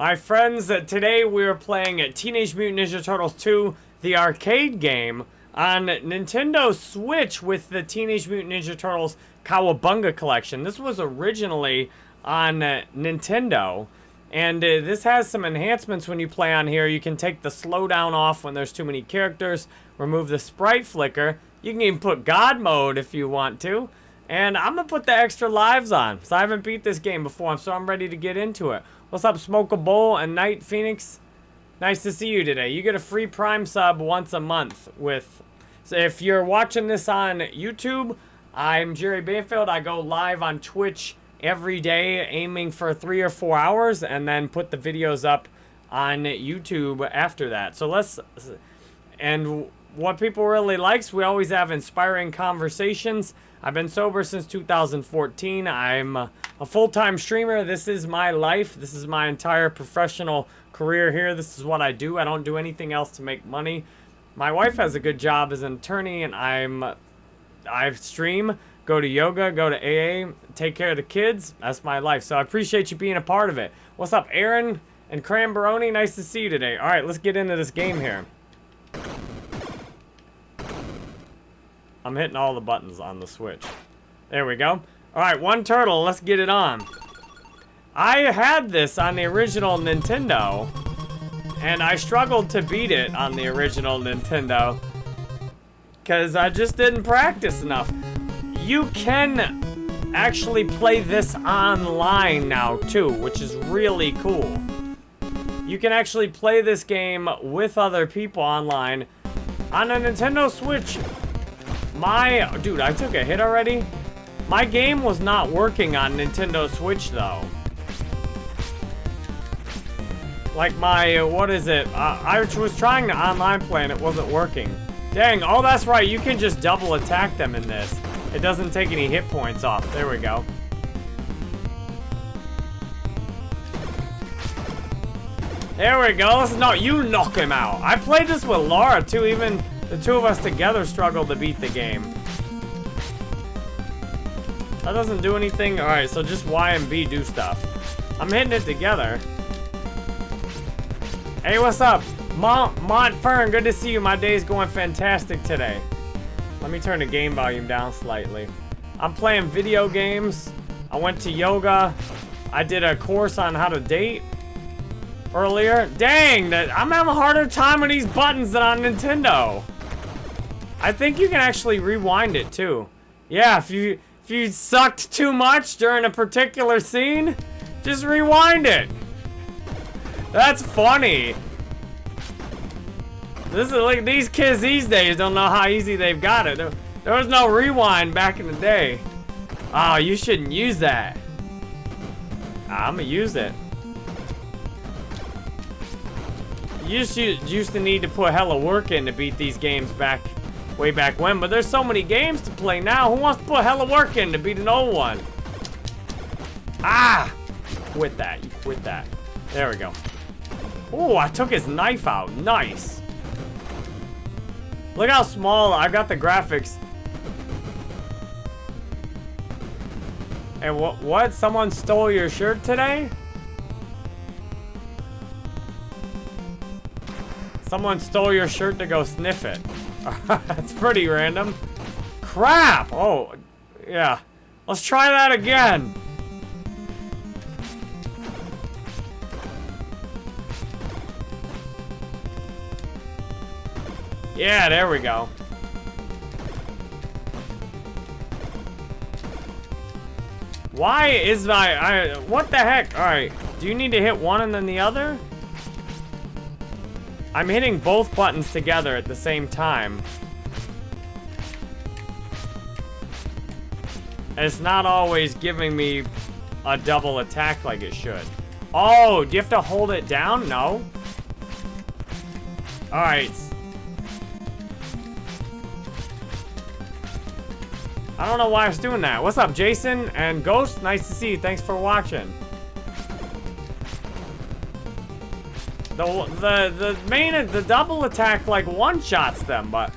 My friends, uh, today we're playing Teenage Mutant Ninja Turtles 2, the arcade game, on Nintendo Switch with the Teenage Mutant Ninja Turtles Cowabunga collection. This was originally on uh, Nintendo, and uh, this has some enhancements when you play on here. You can take the slowdown off when there's too many characters, remove the sprite flicker. You can even put God mode if you want to. And I'm going to put the extra lives on, so I haven't beat this game before, so I'm ready to get into it. What's up, Smoke a Bowl and Night Phoenix? Nice to see you today. You get a free Prime sub once a month with... So if you're watching this on YouTube, I'm Jerry Banfield. I go live on Twitch every day, aiming for three or four hours, and then put the videos up on YouTube after that. So let's... And what people really likes, we always have inspiring conversations. I've been sober since 2014. I'm a full-time streamer. This is my life. This is my entire professional career here. This is what I do. I don't do anything else to make money. My wife has a good job as an attorney, and I'm I stream, go to yoga, go to AA, take care of the kids. That's my life. So I appreciate you being a part of it. What's up, Aaron and Cranberoni? Nice to see you today. All right, let's get into this game here. I'm hitting all the buttons on the Switch. There we go. All right, one turtle. Let's get it on. I had this on the original Nintendo, and I struggled to beat it on the original Nintendo because I just didn't practice enough. You can actually play this online now, too, which is really cool. You can actually play this game with other people online on a Nintendo Switch my, dude, I took a hit already? My game was not working on Nintendo Switch, though. Like my, what is it? Uh, I was trying to online play and it wasn't working. Dang, oh, that's right. You can just double attack them in this. It doesn't take any hit points off. There we go. There we go. No, you knock him out. I played this with Laura, too, even the two of us together struggled to beat the game. That doesn't do anything. Alright, so just Y and B do stuff. I'm hitting it together. Hey, what's up? Mont, Mont Fern, good to see you. My day's going fantastic today. Let me turn the game volume down slightly. I'm playing video games. I went to yoga. I did a course on how to date earlier. Dang, that I'm having a harder time with these buttons than on Nintendo. I think you can actually rewind it too. Yeah, if you if you sucked too much during a particular scene, just rewind it. That's funny. This is like these kids these days don't know how easy they've got it. There, there was no rewind back in the day. Oh, you shouldn't use that. Ah, I'm gonna use it. You to, used to need to put hella work in to beat these games back way back when, but there's so many games to play now. Who wants to put hella work in to beat an old one? Ah! Quit that. Quit that. There we go. Oh, I took his knife out. Nice. Look how small. I got the graphics. And what? What? Someone stole your shirt today? Someone stole your shirt to go sniff it. That's pretty random. Crap! Oh, yeah. Let's try that again. Yeah, there we go. Why is my... I, what the heck? Alright. Do you need to hit one and then the other? I'm hitting both buttons together at the same time. And it's not always giving me a double attack like it should. Oh, do you have to hold it down? No. Alright. I don't know why I was doing that. What's up, Jason and Ghost? Nice to see you. Thanks for watching. The, the, the main, the double attack, like, one-shots them, but...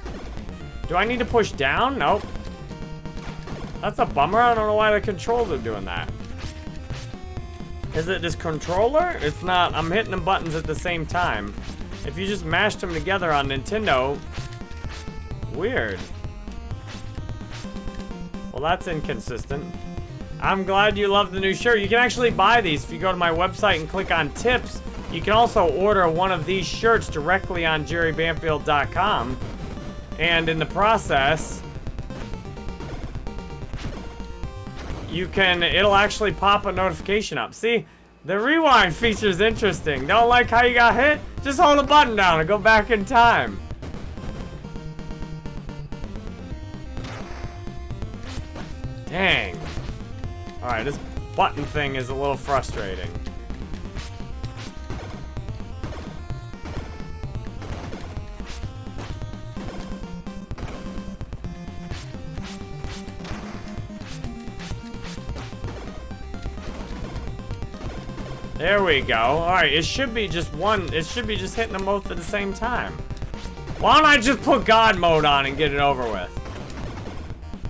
Do I need to push down? Nope. That's a bummer. I don't know why the controls are doing that. Is it this controller? It's not. I'm hitting the buttons at the same time. If you just mashed them together on Nintendo, weird. Well, that's inconsistent. I'm glad you love the new shirt. You can actually buy these if you go to my website and click on tips. You can also order one of these shirts directly on jerrybanfield.com. And in the process, you can, it'll actually pop a notification up. See, the rewind feature is interesting. Don't like how you got hit? Just hold the button down and go back in time. Dang. Alright, this button thing is a little frustrating. There we go. Alright, it should be just one. It should be just hitting them both at the same time. Why don't I just put God mode on and get it over with?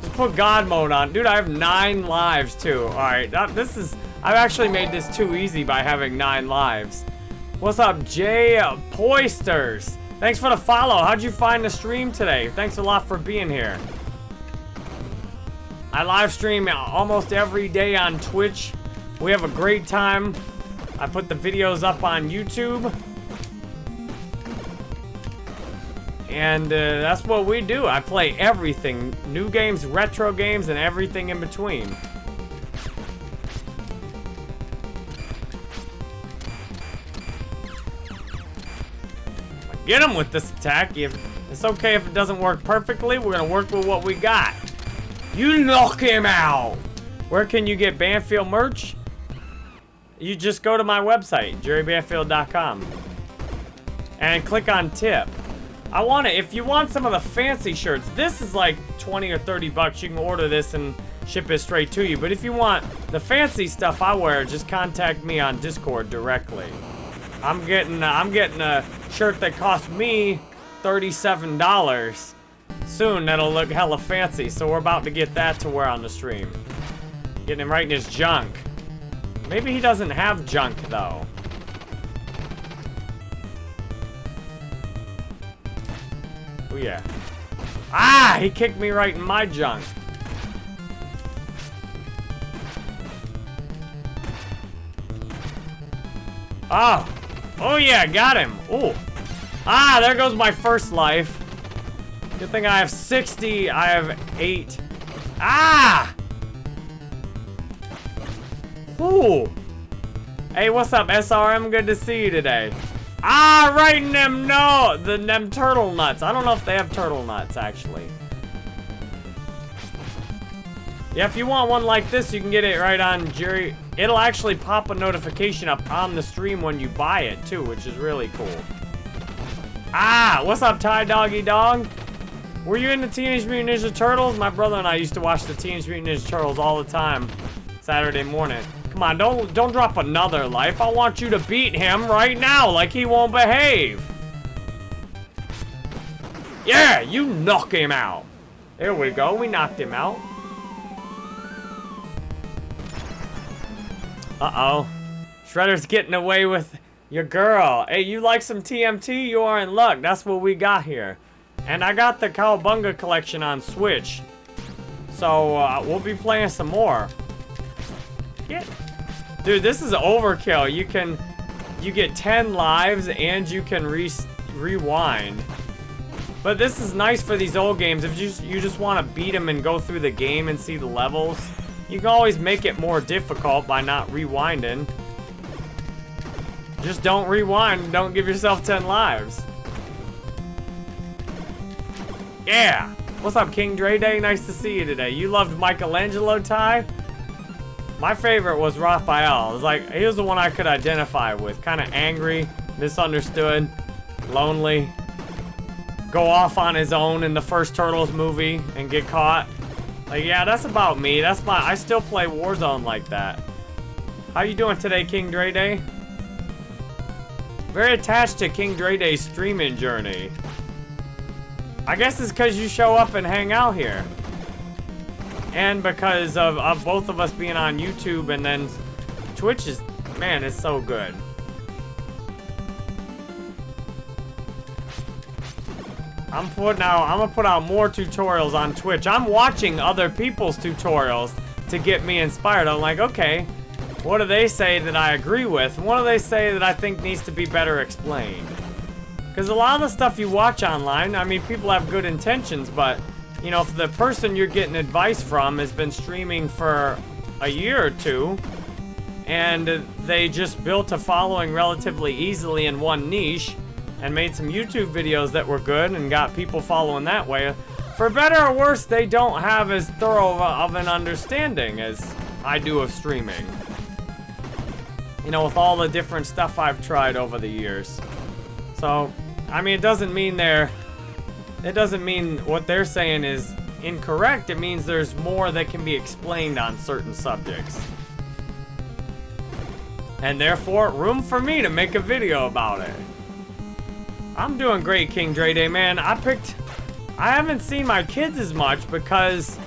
Just put God mode on. Dude, I have nine lives too. Alright, this is... I've actually made this too easy by having nine lives. What's up, Jay uh, Poisters? Thanks for the follow. How'd you find the stream today? Thanks a lot for being here. I live stream almost every day on Twitch. We have a great time. I put the videos up on YouTube. And uh, that's what we do. I play everything. New games, retro games, and everything in between. Get him with this attack. If It's okay if it doesn't work perfectly. We're going to work with what we got. You knock him out. Where can you get Banfield merch? You just go to my website, jerrybanfield.com, and click on tip. I want it, if you want some of the fancy shirts, this is like 20 or 30 bucks. You can order this and ship it straight to you. But if you want the fancy stuff I wear, just contact me on Discord directly. I'm getting, I'm getting a shirt that cost me $37 soon that'll look hella fancy. So we're about to get that to wear on the stream. Getting him right in his junk. Maybe he doesn't have junk, though. Oh, yeah. Ah! He kicked me right in my junk. Oh! Oh, yeah, got him. Oh. Ah, there goes my first life. Good thing I have 60. I have 8. Ah! Ooh. Hey, what's up, SRM? Good to see you today. Ah, right in them, no, the them turtle nuts. I don't know if they have turtle nuts, actually. Yeah, if you want one like this, you can get it right on Jerry. It'll actually pop a notification up on the stream when you buy it, too, which is really cool. Ah, what's up, Ty Doggy Dog? Were you in the Teenage Mutant Ninja Turtles? My brother and I used to watch the Teenage Mutant Ninja Turtles all the time, Saturday morning. Come on, don't don't drop another life. I want you to beat him right now like he won't behave. Yeah, you knock him out. There we go. We knocked him out. Uh-oh. Shredder's getting away with your girl. Hey, you like some TMT? You are in luck. That's what we got here. And I got the Cowabunga collection on Switch. So, uh, we'll be playing some more. Get Dude, this is overkill. You can, you get 10 lives and you can re rewind. But this is nice for these old games. If you just, you just want to beat them and go through the game and see the levels, you can always make it more difficult by not rewinding. Just don't rewind don't give yourself 10 lives. Yeah! What's up, King Dre Day? Nice to see you today. You loved Michelangelo Ty? My favorite was Raphael. It was like, he was the one I could identify with. Kind of angry, misunderstood, lonely. Go off on his own in the first Turtles movie and get caught. Like, yeah, that's about me. That's my, I still play Warzone like that. How you doing today, King Dre Day? Very attached to King Dre Day's streaming journey. I guess it's because you show up and hang out here and because of, of both of us being on YouTube and then Twitch is, man, it's so good. I'm putting out, I'm gonna put out more tutorials on Twitch. I'm watching other people's tutorials to get me inspired. I'm like, okay, what do they say that I agree with? What do they say that I think needs to be better explained? Because a lot of the stuff you watch online, I mean, people have good intentions, but, you know, if the person you're getting advice from has been streaming for a year or two, and they just built a following relatively easily in one niche, and made some YouTube videos that were good and got people following that way. For better or worse, they don't have as thorough of an understanding as I do of streaming. You know, with all the different stuff I've tried over the years. So, I mean, it doesn't mean they're... It doesn't mean what they're saying is incorrect. It means there's more that can be explained on certain subjects. And therefore, room for me to make a video about it. I'm doing great, King Dre Day, man. I picked... I haven't seen my kids as much because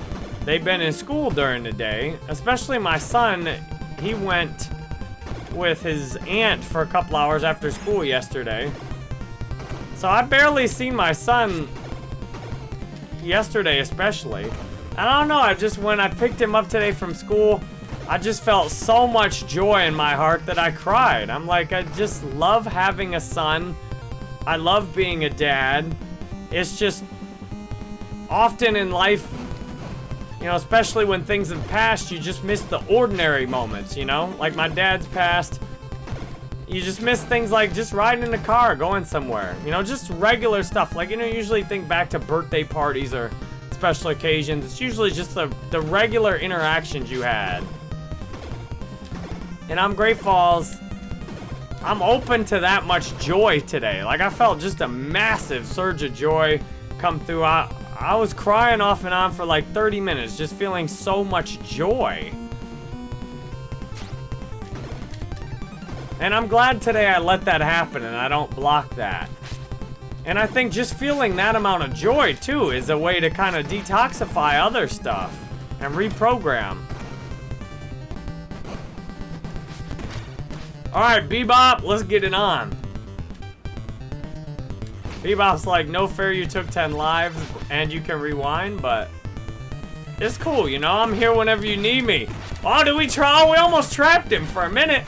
they've been in school during the day. Especially my son, he went with his aunt for a couple hours after school yesterday. So I barely seen my son yesterday especially. I don't know, I just, when I picked him up today from school, I just felt so much joy in my heart that I cried. I'm like, I just love having a son I love being a dad. It's just often in life, you know, especially when things have passed, you just miss the ordinary moments, you know? Like my dad's passed. You just miss things like just riding in a car, going somewhere. You know, just regular stuff. Like, you know, usually think back to birthday parties or special occasions. It's usually just the, the regular interactions you had. And I'm grateful. I'm open to that much joy today. Like, I felt just a massive surge of joy come through. I, I was crying off and on for like 30 minutes, just feeling so much joy. And I'm glad today I let that happen and I don't block that. And I think just feeling that amount of joy, too, is a way to kind of detoxify other stuff and reprogram. Alright, Bebop, let's get it on. Bebop's like, no fair you took 10 lives and you can rewind, but it's cool, you know? I'm here whenever you need me. Oh, did we try? Oh, we almost trapped him for a minute.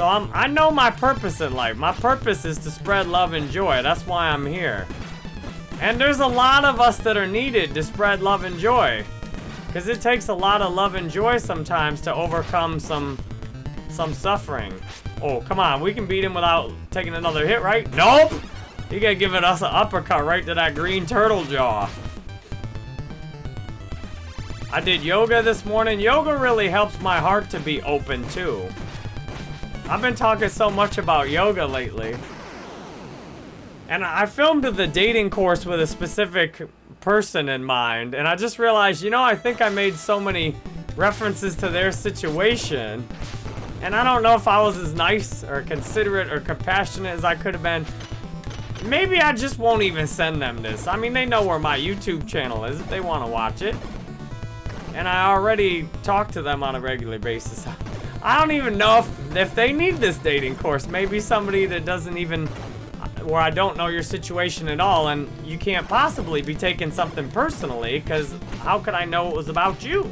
So I'm, I know my purpose in life. My purpose is to spread love and joy. That's why I'm here. And there's a lot of us that are needed to spread love and joy. Because it takes a lot of love and joy sometimes to overcome some some suffering. Oh, come on. We can beat him without taking another hit, right? Nope! He gotta give it us an uppercut right to that green turtle jaw. I did yoga this morning. Yoga really helps my heart to be open, too. I've been talking so much about yoga lately. And I filmed the dating course with a specific person in mind. And I just realized, you know, I think I made so many references to their situation. And I don't know if I was as nice or considerate or compassionate as I could have been. Maybe I just won't even send them this. I mean, they know where my YouTube channel is if they want to watch it. And I already talk to them on a regular basis. I don't even know if, if they need this dating course. Maybe somebody that doesn't even where I don't know your situation at all, and you can't possibly be taking something personally, because how could I know it was about you?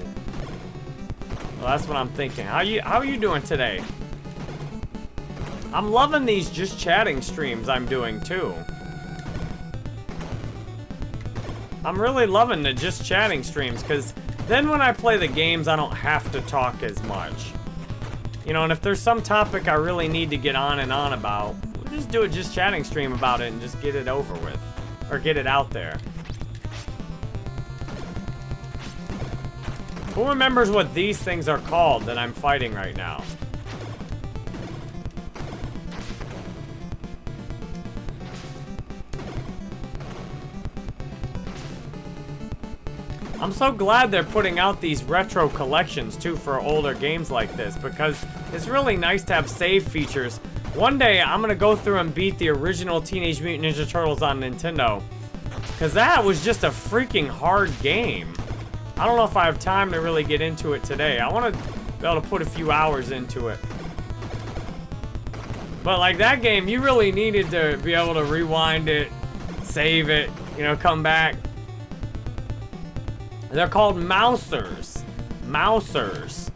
Well, that's what I'm thinking. How you how are you doing today? I'm loving these just chatting streams I'm doing too. I'm really loving the just chatting streams because then when I play the games, I don't have to talk as much. You know, and if there's some topic I really need to get on and on about, we'll just do a just chatting stream about it and just get it over with. Or get it out there. Who remembers what these things are called that I'm fighting right now? I'm so glad they're putting out these retro collections too for older games like this because it's really nice to have save features one day, I'm gonna go through and beat the original Teenage Mutant Ninja Turtles on Nintendo. Because that was just a freaking hard game. I don't know if I have time to really get into it today. I want to be able to put a few hours into it. But like that game, you really needed to be able to rewind it, save it, you know, come back. They're called mousers. Mousers.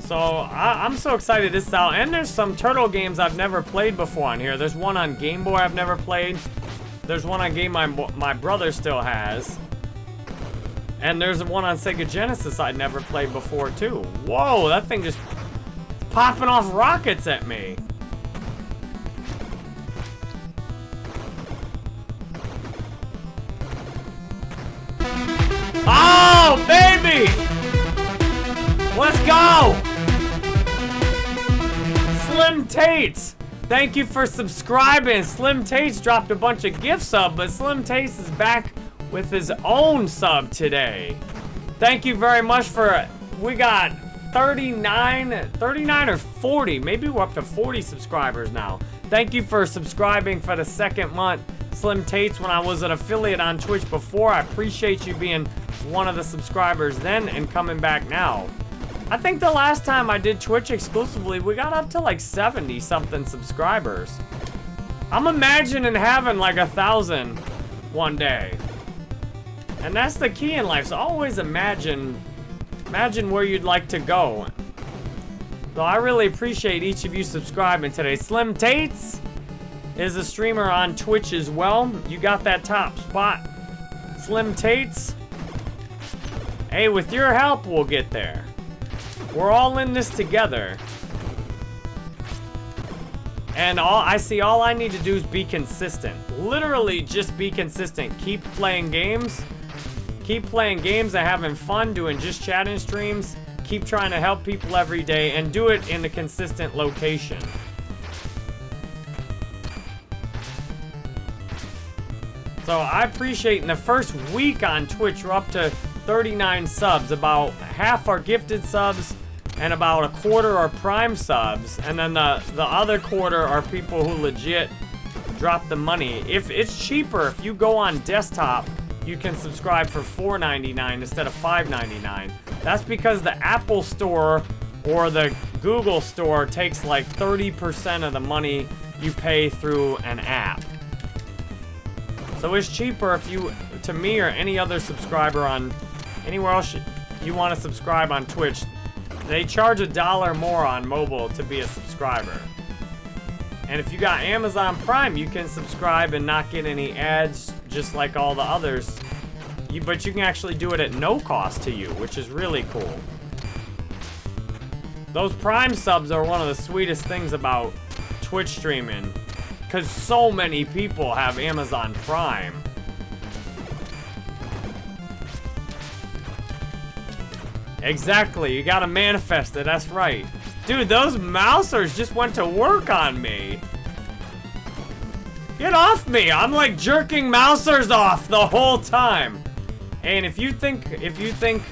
So I, am so excited this is out. And there's some Turtle games I've never played before on here. There's one on Game Boy I've never played. There's one on game my, my brother still has. And there's one on Sega Genesis I'd never played before too. Whoa, that thing just popping off rockets at me. Let's go! Slim Tates! Thank you for subscribing. Slim Tates dropped a bunch of gift sub, but Slim Tates is back with his own sub today. Thank you very much for, it. we got 39, 39 or 40, maybe we're up to 40 subscribers now. Thank you for subscribing for the second month. Slim Tates, when I was an affiliate on Twitch before, I appreciate you being one of the subscribers then and coming back now. I think the last time I did Twitch exclusively, we got up to like 70 something subscribers. I'm imagining having like a thousand one day. And that's the key in life, so always imagine, imagine where you'd like to go. So I really appreciate each of you subscribing today. Slim Tates is a streamer on Twitch as well. You got that top spot. Slim Tates. Hey, with your help, we'll get there. We're all in this together. And all I see all I need to do is be consistent. Literally just be consistent. Keep playing games Keep playing games and having fun doing just chatting streams. Keep trying to help people every day and do it in a consistent location. So I appreciate in the first week on Twitch, we're up to 39 subs. About half are gifted subs and about a quarter are prime subs. And then the, the other quarter are people who legit drop the money. If it's cheaper, if you go on desktop, you can subscribe for $4.99 instead of $5.99. That's because the Apple Store or the Google Store takes like 30% of the money you pay through an app. So it's cheaper if you, to me or any other subscriber on anywhere else you want to subscribe on Twitch, they charge a dollar more on mobile to be a subscriber. And if you got Amazon Prime, you can subscribe and not get any ads just like all the others. You, but you can actually do it at no cost to you, which is really cool. Those Prime subs are one of the sweetest things about Twitch streaming. Because so many people have Amazon Prime. Exactly, you gotta manifest it, that's right. Dude, those mousers just went to work on me. Get off me! I'm like jerking mousers off the whole time. And if you think if you think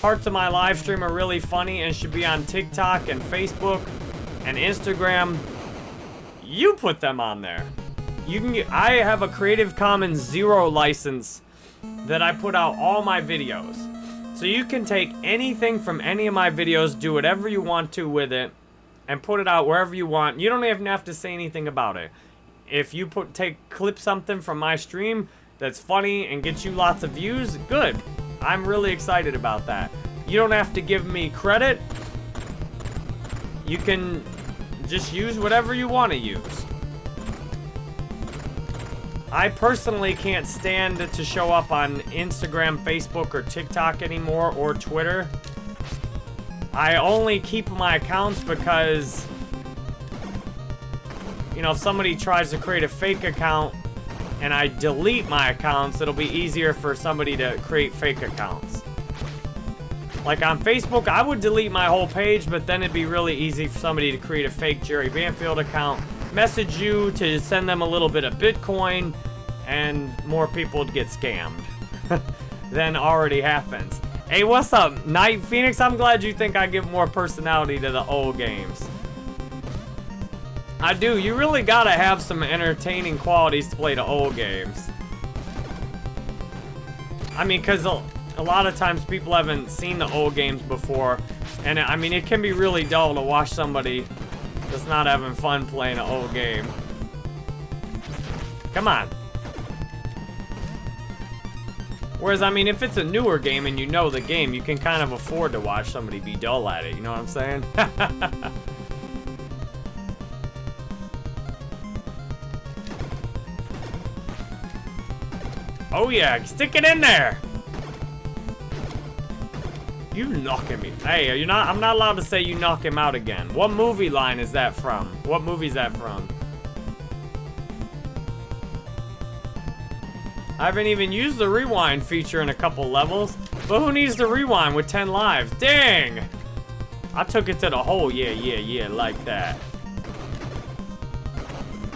parts of my live stream are really funny and should be on TikTok and Facebook and Instagram, you put them on there. You can get, I have a Creative Commons Zero license that I put out all my videos. So you can take anything from any of my videos, do whatever you want to with it, and put it out wherever you want. You don't even have to say anything about it. If you put take clip something from my stream that's funny and gets you lots of views, good. I'm really excited about that. You don't have to give me credit. You can just use whatever you want to use. I personally can't stand to show up on Instagram, Facebook, or TikTok anymore, or Twitter. I only keep my accounts because, you know, if somebody tries to create a fake account and I delete my accounts, it'll be easier for somebody to create fake accounts. Like on Facebook, I would delete my whole page, but then it'd be really easy for somebody to create a fake Jerry Banfield account message you to send them a little bit of Bitcoin, and more people would get scammed than already happens. Hey, what's up, Night Phoenix? I'm glad you think I give more personality to the old games. I do. You really gotta have some entertaining qualities to play the old games. I mean, because a, lot of times people haven't seen the old games before. And I mean, it can be really dull to watch somebody that's not having fun playing an old game. Come on. Whereas, I mean, if it's a newer game and you know the game, you can kind of afford to watch somebody be dull at it. You know what I'm saying? oh, yeah. Stick it in there. You knocking me. Hey, are you're not, I'm not allowed to say you knock him out again. What movie line is that from? What movie is that from? I haven't even used the rewind feature in a couple levels. But who needs the rewind with 10 lives? Dang! I took it to the hole. Yeah, yeah, yeah, like that.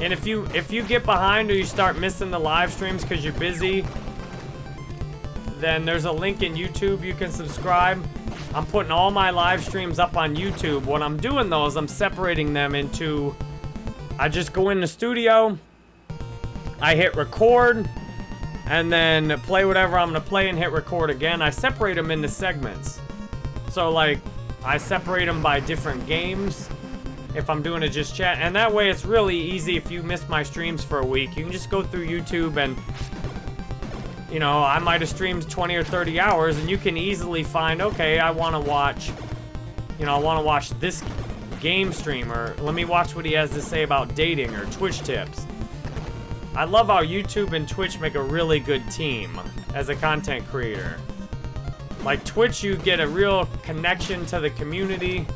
And if you if you get behind or you start missing the live streams because you're busy, then there's a link in YouTube you can subscribe. I'm putting all my live streams up on YouTube. What I'm doing is I'm separating them into... I just go in the studio, I hit record, and then play whatever I'm gonna play and hit record again. I separate them into segments. So like, I separate them by different games if I'm doing a just chat. And that way it's really easy if you miss my streams for a week. You can just go through YouTube and, you know, I might have streamed 20 or 30 hours and you can easily find, okay, I want to watch, you know, I want to watch this game stream or let me watch what he has to say about dating or Twitch tips. I love how YouTube and Twitch make a really good team as a content creator. Like Twitch, you get a real connection to the community.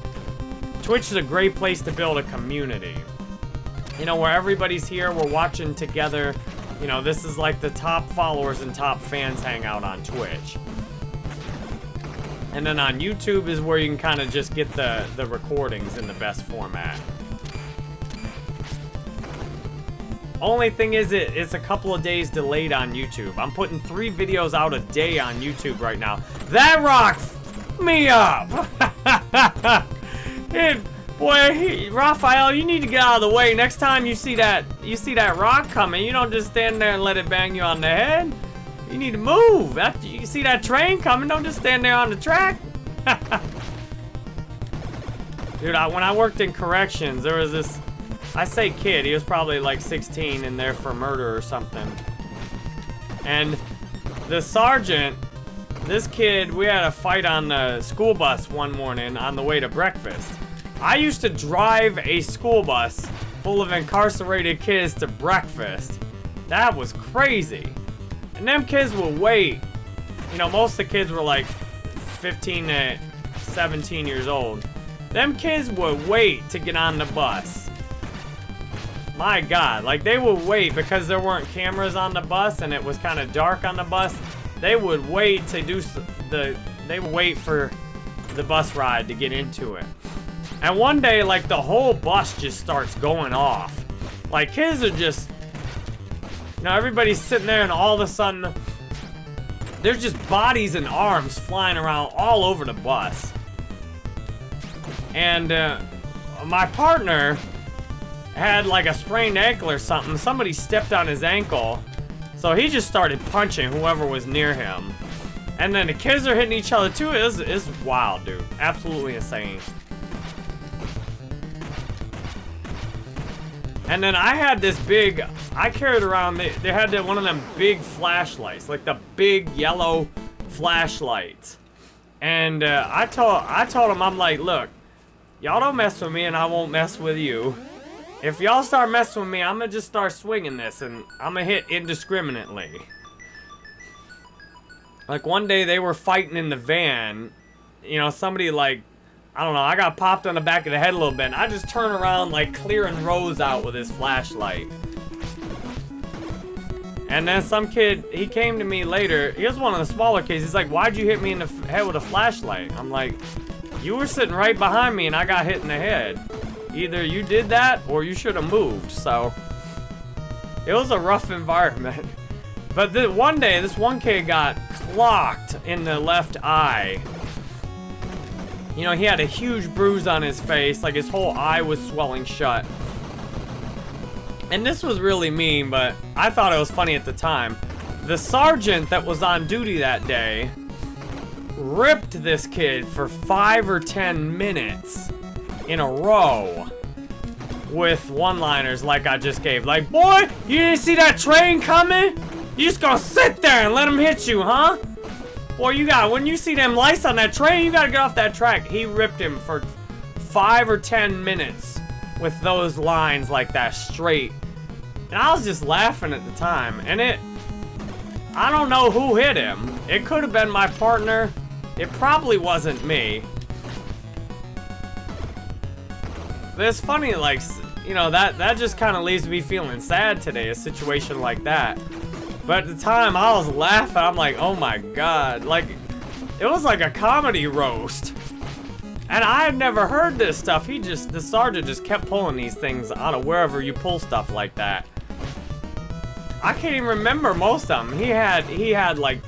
Twitch is a great place to build a community. You know, where everybody's here, we're watching together. You know, this is like the top followers and top fans hang out on Twitch. And then on YouTube is where you can kind of just get the, the recordings in the best format. Only thing is, it, it's a couple of days delayed on YouTube. I'm putting three videos out a day on YouTube right now. That rocks me up! it, boy, he, Raphael, you need to get out of the way. Next time you see that you see that rock coming, you don't just stand there and let it bang you on the head. You need to move. After you see that train coming, don't just stand there on the track. Dude, I, when I worked in corrections, there was this I say kid, he was probably like 16 and there for murder or something. And the sergeant, this kid, we had a fight on the school bus one morning on the way to breakfast. I used to drive a school bus full of incarcerated kids to breakfast. That was crazy. And them kids would wait. You know, most of the kids were like 15 to 17 years old. Them kids would wait to get on the bus. My God, like they would wait because there weren't cameras on the bus and it was kind of dark on the bus. They would wait to do the, they would wait for the bus ride to get into it. And one day, like the whole bus just starts going off. Like kids are just, you know, everybody's sitting there and all of a sudden, there's just bodies and arms flying around all over the bus. And uh, my partner, had like a sprained ankle or something. Somebody stepped on his ankle. So he just started punching whoever was near him. And then the kids are hitting each other too. It's, it's wild, dude. Absolutely insane. And then I had this big, I carried around, they, they had the, one of them big flashlights, like the big yellow flashlights. And uh, I told I told him, I'm like, look, y'all don't mess with me and I won't mess with you. If y'all start messing with me, I'm gonna just start swinging this and I'm gonna hit indiscriminately. Like one day they were fighting in the van. You know, somebody like, I don't know, I got popped on the back of the head a little bit. And I just turn around like clearing rows out with his flashlight. And then some kid, he came to me later. He was one of the smaller kids. He's like, why'd you hit me in the head with a flashlight? I'm like, you were sitting right behind me and I got hit in the head. Either you did that or you should have moved, so... It was a rough environment. But one day, this one kid got clocked in the left eye. You know, he had a huge bruise on his face, like his whole eye was swelling shut. And this was really mean, but I thought it was funny at the time. the sergeant that was on duty that day ripped this kid for five or ten minutes in a row with one-liners like I just gave. Like, boy, you didn't see that train coming? You just gonna sit there and let him hit you, huh? Boy, you got, when you see them lights on that train, you gotta get off that track. He ripped him for five or ten minutes with those lines like that straight. And I was just laughing at the time. And it, I don't know who hit him. It could have been my partner. It probably wasn't me. But it's funny, like, you know, that, that just kind of leaves me feeling sad today, a situation like that. But at the time, I was laughing. I'm like, oh my god. Like, it was like a comedy roast. And I had never heard this stuff. He just, the sergeant just kept pulling these things out of wherever you pull stuff like that. I can't even remember most of them. He had, he had like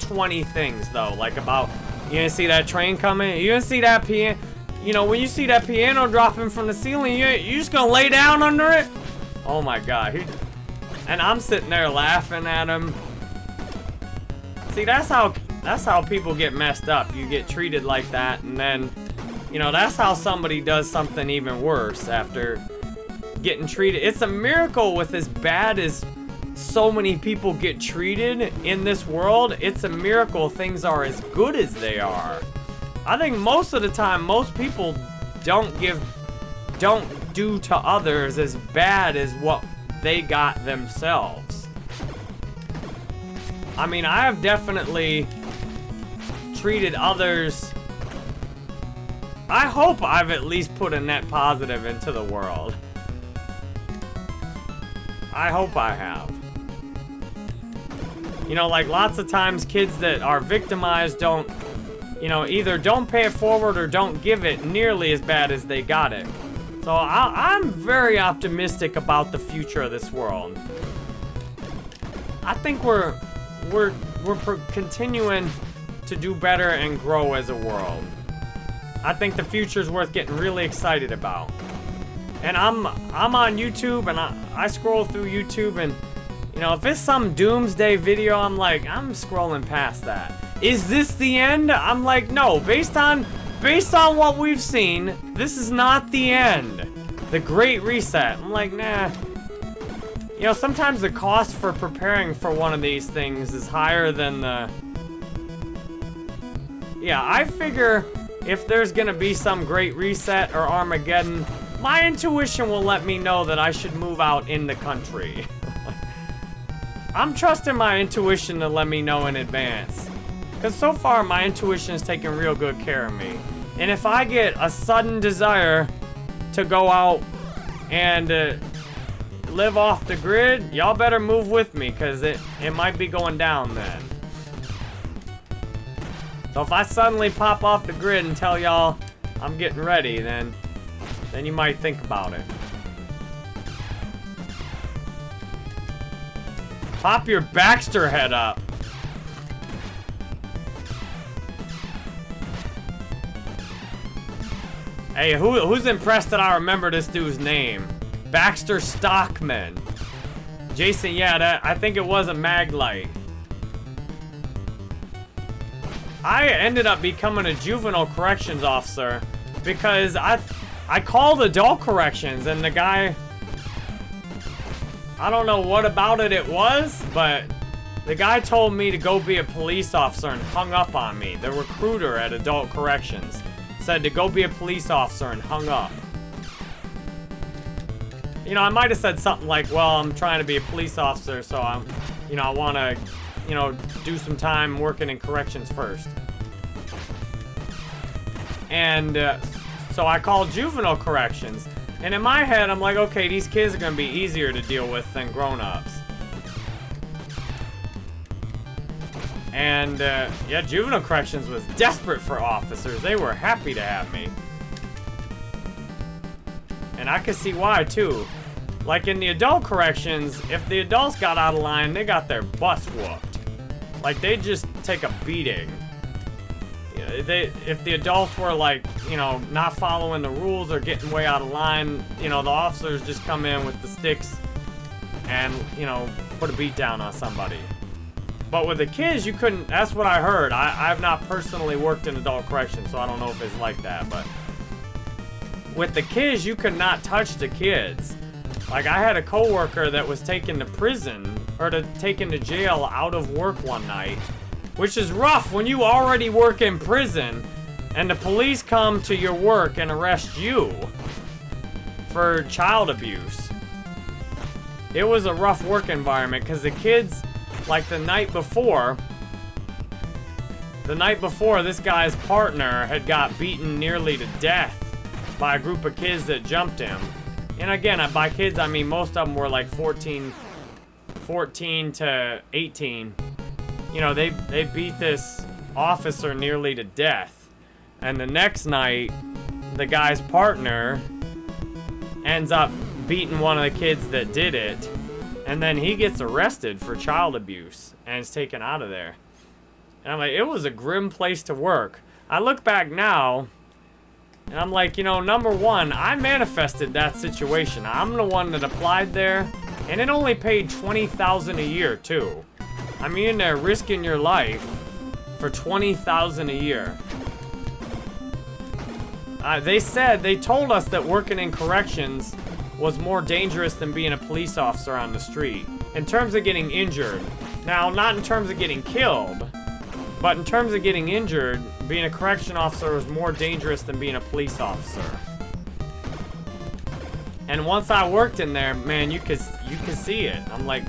20 things though, like about, you didn't see that train coming? You didn't see that piano? You know, when you see that piano dropping from the ceiling, you, you just gonna lay down under it? Oh my god. He, and I'm sitting there laughing at him. See, that's how, that's how people get messed up. You get treated like that and then you know, that's how somebody does something even worse after getting treated. It's a miracle with as bad as so many people get treated in this world. It's a miracle things are as good as they are. I think most of the time, most people don't give, don't do to others as bad as what they got themselves. I mean, I have definitely treated others I hope I've at least put a net positive into the world. I hope I have. You know, like lots of times kids that are victimized don't, you know, either don't pay it forward or don't give it nearly as bad as they got it. So I, am very optimistic about the future of this world. I think we're, we're, we're continuing to do better and grow as a world. I think the future is worth getting really excited about. And I'm I'm on YouTube and I, I scroll through YouTube and you know, if it's some doomsday video, I'm like, I'm scrolling past that. Is this the end? I'm like, no, based on based on what we've seen, this is not the end. The Great Reset. I'm like, nah. You know, sometimes the cost for preparing for one of these things is higher than the... Yeah, I figure if there's gonna be some great reset or Armageddon, my intuition will let me know that I should move out in the country. I'm trusting my intuition to let me know in advance. Because so far, my intuition has taken real good care of me. And if I get a sudden desire to go out and uh, live off the grid, y'all better move with me, because it, it might be going down then. So if I suddenly pop off the grid and tell y'all I'm getting ready, then, then you might think about it. Pop your Baxter head up. Hey, who, who's impressed that I remember this dude's name? Baxter Stockman. Jason, yeah, that, I think it was a Maglite. I ended up becoming a juvenile corrections officer because I I called adult corrections and the guy I don't know what about it it was, but the guy told me to go be a police officer and hung up on me. The recruiter at adult corrections said to go be a police officer and hung up. You know, I might have said something like, well, I'm trying to be a police officer, so I'm, you know, I want to you know, do some time working in corrections first. And uh, so I called juvenile corrections. And in my head, I'm like, okay, these kids are going to be easier to deal with than grown-ups. And, uh, yeah, juvenile corrections was desperate for officers. They were happy to have me. And I could see why, too. Like in the adult corrections, if the adults got out of line, they got their butts whooped. Like, they just take a beating. They, if the adults were, like, you know, not following the rules or getting way out of line, you know, the officers just come in with the sticks and, you know, put a beat down on somebody. But with the kids, you couldn't. That's what I heard. I, I've not personally worked in adult corrections, so I don't know if it's like that. But with the kids, you could not touch the kids. Like I had a coworker that was taken to prison or to taken to jail out of work one night, which is rough when you already work in prison and the police come to your work and arrest you for child abuse. It was a rough work environment because the kids, like the night before, the night before, this guy's partner had got beaten nearly to death by a group of kids that jumped him. And again, by kids, I mean most of them were like 14, 14 to 18. You know, they, they beat this officer nearly to death. And the next night, the guy's partner ends up beating one of the kids that did it. And then he gets arrested for child abuse and is taken out of there. And I'm like, it was a grim place to work. I look back now, and I'm like, you know, number one, I manifested that situation. I'm the one that applied there, and it only paid 20000 a year, too. I mean, in there risking your life for 20000 a year. Uh, they said, they told us that working in corrections was more dangerous than being a police officer on the street. In terms of getting injured. Now, not in terms of getting killed, but in terms of getting injured, being a correction officer was more dangerous than being a police officer. And once I worked in there, man, you could you could see it. I'm like,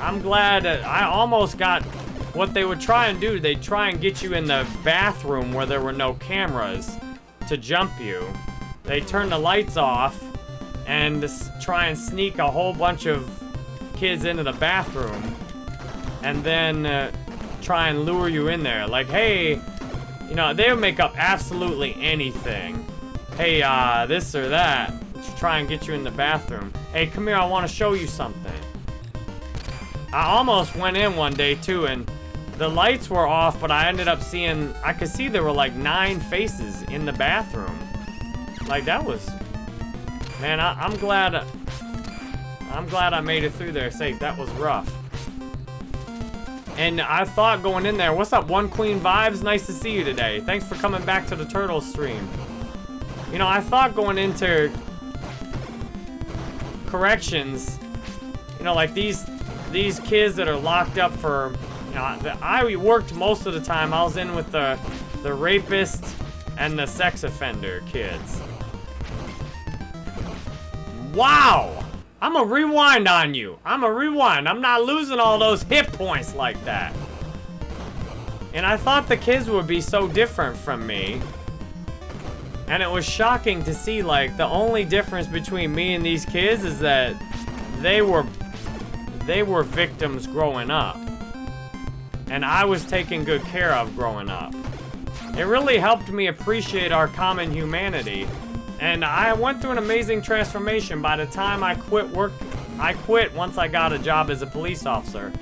I'm glad I almost got what they would try and do. They'd try and get you in the bathroom where there were no cameras to jump you. They turn the lights off and try and sneak a whole bunch of kids into the bathroom and then uh, try and lure you in there. Like, hey, you know, they'll make up absolutely anything. Hey, uh, this or that to try and get you in the bathroom. Hey, come here, I want to show you something. I almost went in one day, too, and the lights were off, but I ended up seeing, I could see there were like nine faces in the bathroom. Like, that was, man, I, I'm glad, I'm glad I made it through there safe. That was rough. And I thought going in there, what's up, One Queen Vibes? Nice to see you today. Thanks for coming back to the Turtle stream. You know, I thought going into corrections, you know, like these these kids that are locked up for, know, I worked most of the time. I was in with the the rapist and the sex offender kids. Wow! I'm gonna rewind on you. I'm gonna rewind. I'm not losing all those hit points like that. And I thought the kids would be so different from me. And it was shocking to see, like, the only difference between me and these kids is that they were, they were victims growing up. And I was taken good care of growing up. It really helped me appreciate our common humanity and I went through an amazing transformation by the time I quit work. I quit once I got a job as a police officer.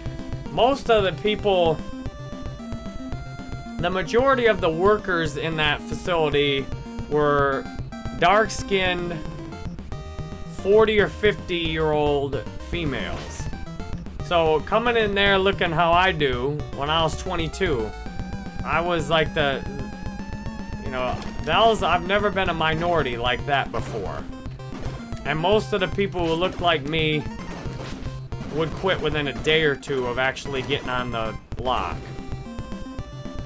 Most of the people, the majority of the workers in that facility were dark-skinned 40 or 50 year old females. So coming in there looking how I do when I was 22, I was like the, you know, that was, I've never been a minority like that before. And most of the people who looked like me would quit within a day or two of actually getting on the block.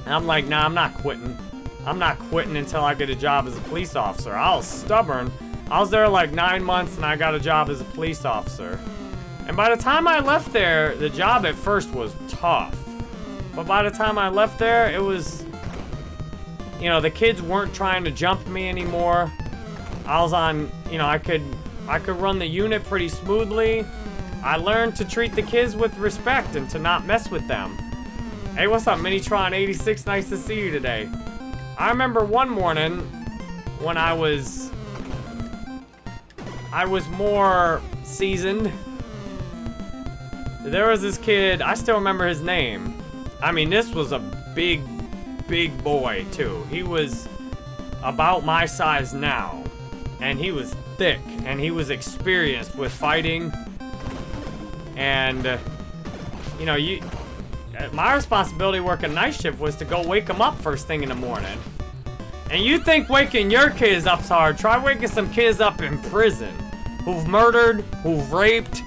And I'm like, nah, I'm not quitting. I'm not quitting until I get a job as a police officer. I was stubborn. I was there like nine months and I got a job as a police officer. And by the time I left there, the job at first was tough. But by the time I left there, it was you know, the kids weren't trying to jump me anymore. I was on, you know, I could, I could run the unit pretty smoothly. I learned to treat the kids with respect and to not mess with them. Hey, what's up, Minitron86? Nice to see you today. I remember one morning when I was, I was more seasoned. There was this kid, I still remember his name. I mean, this was a big big boy, too. He was about my size now. And he was thick. And he was experienced with fighting. And, uh, you know, you, uh, my responsibility working night shift was to go wake them up first thing in the morning. And you think waking your kids up's hard, try waking some kids up in prison who've murdered, who've raped.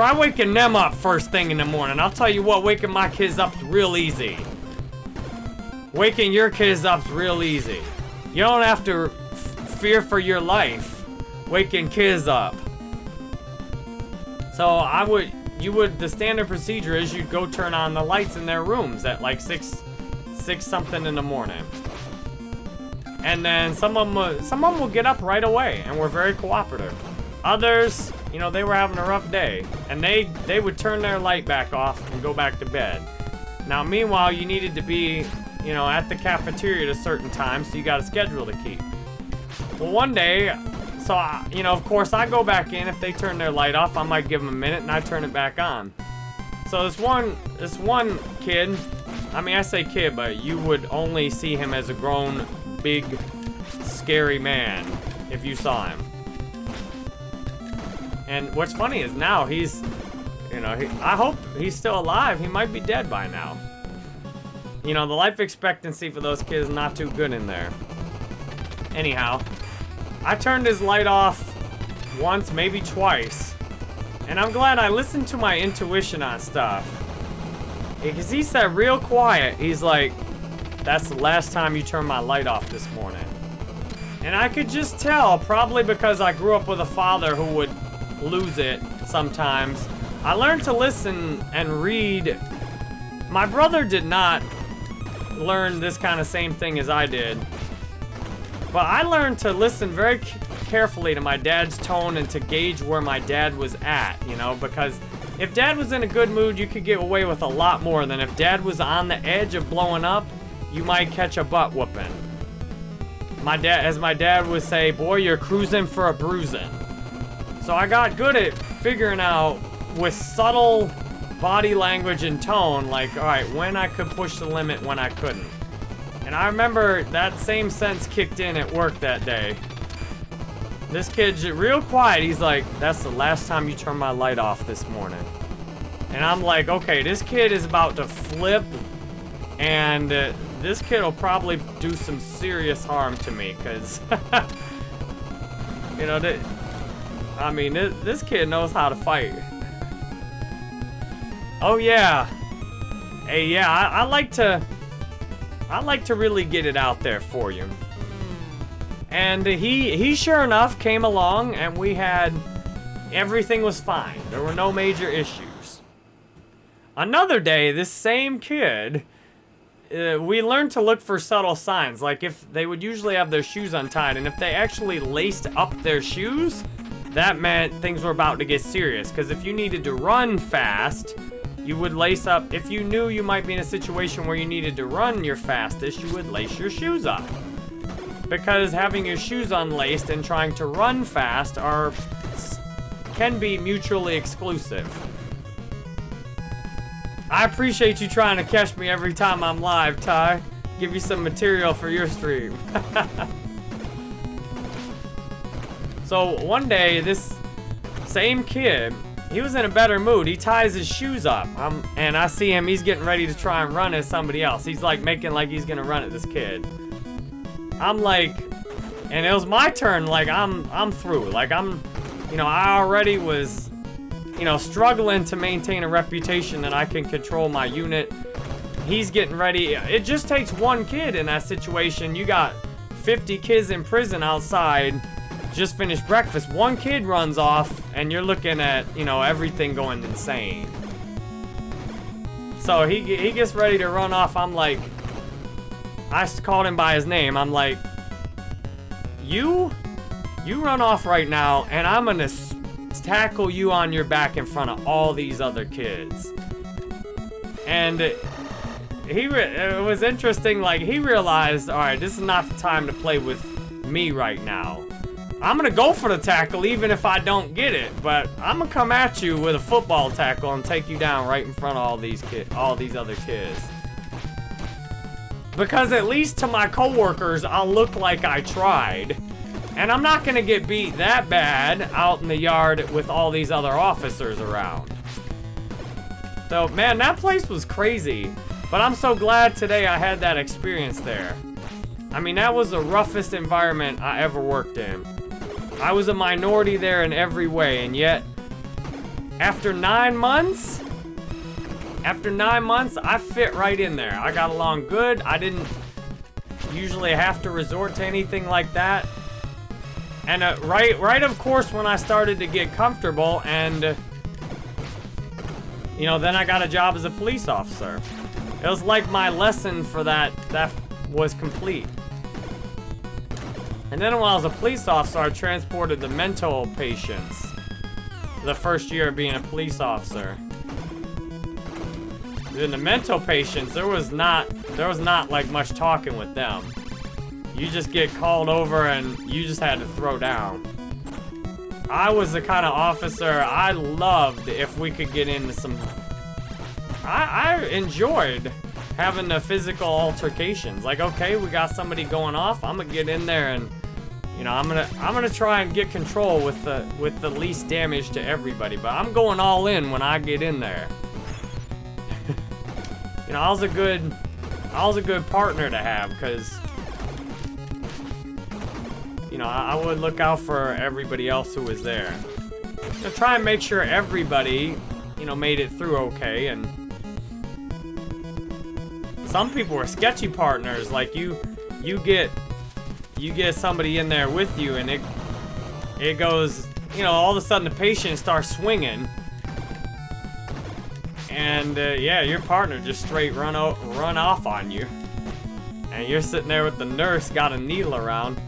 Try waking them up first thing in the morning. I'll tell you what, waking my kids up's real easy. Waking your kids up's real easy. You don't have to fear for your life waking kids up. So I would, you would, the standard procedure is you'd go turn on the lights in their rooms at like six, six something in the morning. And then some of them, some of them will get up right away and we're very cooperative. Others, you know, they were having a rough day and they, they would turn their light back off and go back to bed. Now, meanwhile, you needed to be, you know, at the cafeteria at a certain time, so you got a schedule to keep. Well, one day, so, I, you know, of course, I go back in. If they turn their light off, I might give them a minute, and I turn it back on. So this one, this one kid, I mean, I say kid, but you would only see him as a grown, big, scary man if you saw him. And what's funny is now he's, you know, he, I hope he's still alive. He might be dead by now. You know, the life expectancy for those kids not too good in there. Anyhow, I turned his light off once, maybe twice. And I'm glad I listened to my intuition on stuff. Because he said real quiet, he's like, that's the last time you turned my light off this morning. And I could just tell, probably because I grew up with a father who would lose it sometimes. I learned to listen and read. My brother did not learn this kind of same thing as I did. But I learned to listen very carefully to my dad's tone and to gauge where my dad was at, you know, because if dad was in a good mood, you could get away with a lot more than if dad was on the edge of blowing up, you might catch a butt whooping. My dad, as my dad would say, boy, you're cruising for a bruising. So I got good at figuring out with subtle body language and tone, like, all right, when I could push the limit, when I couldn't. And I remember that same sense kicked in at work that day. This kid's real quiet. He's like, that's the last time you turn my light off this morning. And I'm like, okay, this kid is about to flip. And uh, this kid will probably do some serious harm to me. Because, you know, I mean, th this kid knows how to fight. Oh, yeah. Hey, yeah, I, I like to... I like to really get it out there for you. And he, he sure enough came along and we had, everything was fine. There were no major issues. Another day, this same kid, uh, we learned to look for subtle signs. Like if they would usually have their shoes untied and if they actually laced up their shoes, that meant things were about to get serious. Because if you needed to run fast, you would lace up, if you knew you might be in a situation where you needed to run your fastest, you would lace your shoes up. Because having your shoes unlaced and trying to run fast are, can be mutually exclusive. I appreciate you trying to catch me every time I'm live, Ty. Give you some material for your stream. so one day, this same kid he was in a better mood. He ties his shoes up. And I see him, he's getting ready to try and run at somebody else. He's like making like he's gonna run at this kid. I'm like, and it was my turn, like I'm, I'm through. Like I'm, you know, I already was, you know, struggling to maintain a reputation that I can control my unit. He's getting ready. It just takes one kid in that situation. You got 50 kids in prison outside just finished breakfast, one kid runs off, and you're looking at, you know, everything going insane. So he, he gets ready to run off. I'm like, I called him by his name. I'm like, you, you run off right now, and I'm gonna tackle you on your back in front of all these other kids. And he, it was interesting, like, he realized, all right, this is not the time to play with me right now. I'm gonna go for the tackle even if I don't get it, but I'm gonna come at you with a football tackle and take you down right in front of all these kid, all these other kids. Because at least to my coworkers, I'll look like I tried. And I'm not gonna get beat that bad out in the yard with all these other officers around. So, man, that place was crazy. But I'm so glad today I had that experience there. I mean, that was the roughest environment I ever worked in. I was a minority there in every way, and yet, after nine months, after nine months, I fit right in there. I got along good. I didn't usually have to resort to anything like that. And uh, right, right, of course, when I started to get comfortable and, you know, then I got a job as a police officer. It was like my lesson for that, that was complete. And then while I was a police officer, I transported the mental patients. The first year of being a police officer. Then the mental patients, there was not, there was not like much talking with them. You just get called over and you just had to throw down. I was the kind of officer I loved if we could get into some... I, I enjoyed having the physical altercations. Like, okay, we got somebody going off. I'm gonna get in there and, you know, I'm gonna I'm gonna try and get control with the with the least damage to everybody. But I'm going all in when I get in there. you know, I was a good I was a good partner to have because you know, I, I, would look out for everybody else who was there. To try and make sure everybody, you know, made it through okay, and... Some people were sketchy partners, like you, you get, you get somebody in there with you, and it, it goes, you know, all of a sudden the patient starts swinging, and uh, yeah, your partner just straight run out, run off on you, and you're sitting there with the nurse got a needle around.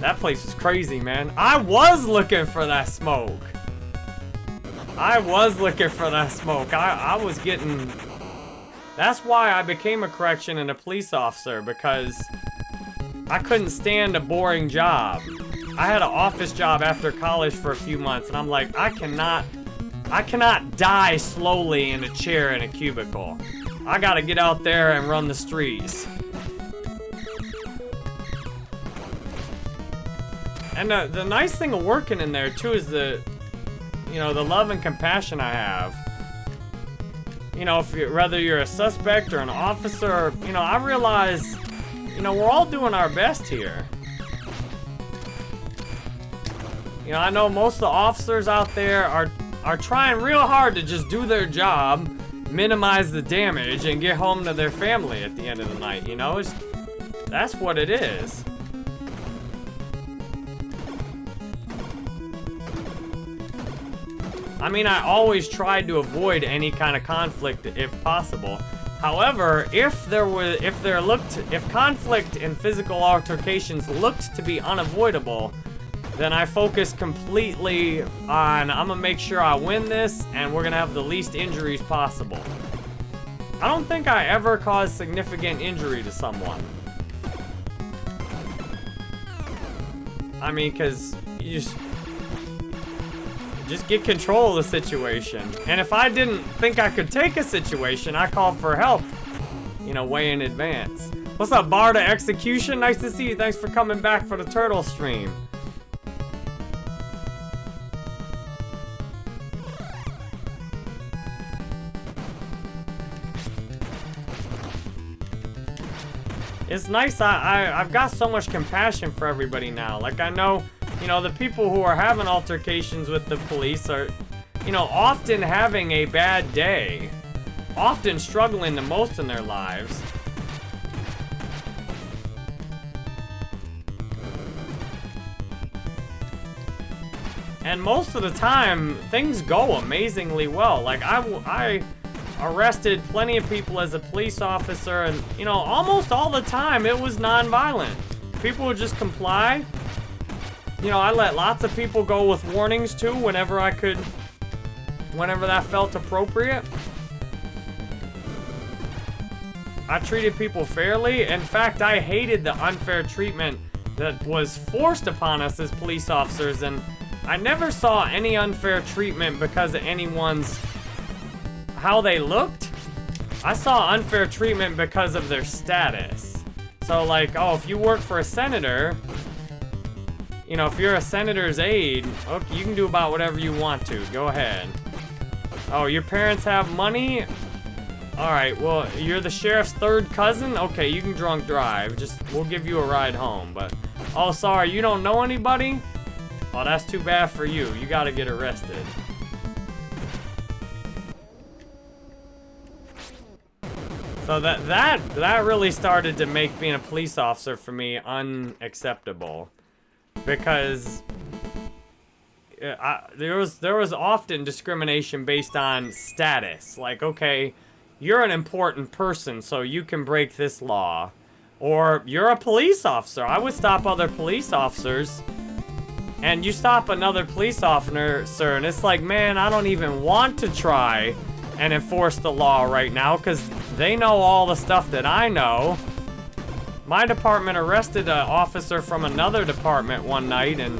That place was crazy, man. I was looking for that smoke. I was looking for that smoke. I, I was getting... That's why I became a correction and a police officer, because I couldn't stand a boring job. I had an office job after college for a few months, and I'm like, I cannot... I cannot die slowly in a chair in a cubicle. I gotta get out there and run the streets. And uh, the nice thing of working in there, too, is the, you know, the love and compassion I have. You know, if you, whether you're a suspect or an officer, you know, I realize, you know, we're all doing our best here. You know, I know most of the officers out there are, are trying real hard to just do their job, minimize the damage, and get home to their family at the end of the night, you know? It's, that's what it is. I mean, I always tried to avoid any kind of conflict if possible. However, if there was, if there looked, if conflict and physical altercations looked to be unavoidable, then I focused completely on, I'm gonna make sure I win this, and we're gonna have the least injuries possible. I don't think I ever caused significant injury to someone. I mean, because you just, just get control of the situation. And if I didn't think I could take a situation, I called for help, you know, way in advance. What's up, Bar to Execution? Nice to see you. Thanks for coming back for the turtle stream. It's nice, I, I, I've got so much compassion for everybody now. Like, I know you know, the people who are having altercations with the police are, you know, often having a bad day. Often struggling the most in their lives. And most of the time, things go amazingly well. Like, I, I arrested plenty of people as a police officer, and, you know, almost all the time, it was non-violent. People would just comply, you know, I let lots of people go with warnings too whenever I could, whenever that felt appropriate. I treated people fairly. In fact, I hated the unfair treatment that was forced upon us as police officers, and I never saw any unfair treatment because of anyone's how they looked. I saw unfair treatment because of their status. So like, oh, if you work for a senator, you know, if you're a senator's aide, okay, you can do about whatever you want to. Go ahead. Oh, your parents have money? Alright, well, you're the sheriff's third cousin? Okay, you can drunk drive. Just, we'll give you a ride home, but... Oh, sorry, you don't know anybody? Oh, that's too bad for you. You gotta get arrested. So that that that really started to make being a police officer for me unacceptable, because uh, I, there was there was often discrimination based on status. Like, okay, you're an important person, so you can break this law, or you're a police officer. I would stop other police officers, and you stop another police officer, sir, and it's like, man, I don't even want to try and enforce the law right now because they know all the stuff that I know. My department arrested an officer from another department one night and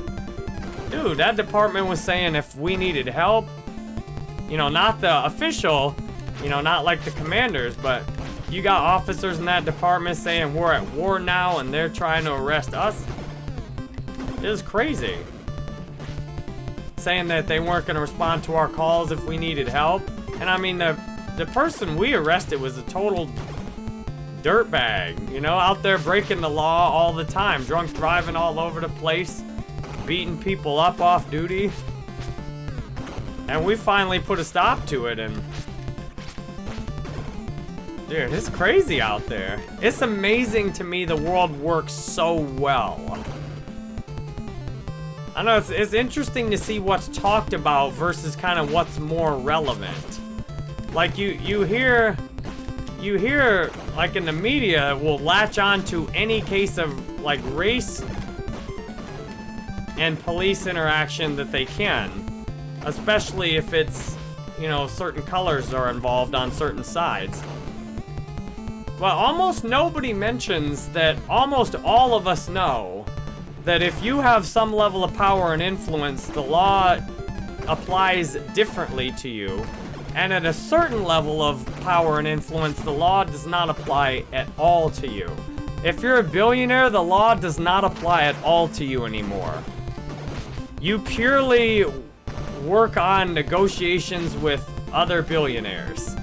dude, that department was saying if we needed help, you know, not the official, you know, not like the commanders, but you got officers in that department saying we're at war now and they're trying to arrest us. It was crazy. Saying that they weren't going to respond to our calls if we needed help. And I mean, the, the person we arrested was a total dirtbag, you know, out there breaking the law all the time, drunk driving all over the place, beating people up off duty. And we finally put a stop to it and... Dude, it's crazy out there. It's amazing to me the world works so well. I know, it's, it's interesting to see what's talked about versus kind of what's more relevant. Like, you, you hear... You hear, like in the media, will latch on to any case of, like, race and police interaction that they can. Especially if it's, you know, certain colors are involved on certain sides. But almost nobody mentions that almost all of us know that if you have some level of power and influence, the law applies differently to you and at a certain level of power and influence, the law does not apply at all to you. If you're a billionaire, the law does not apply at all to you anymore. You purely work on negotiations with other billionaires.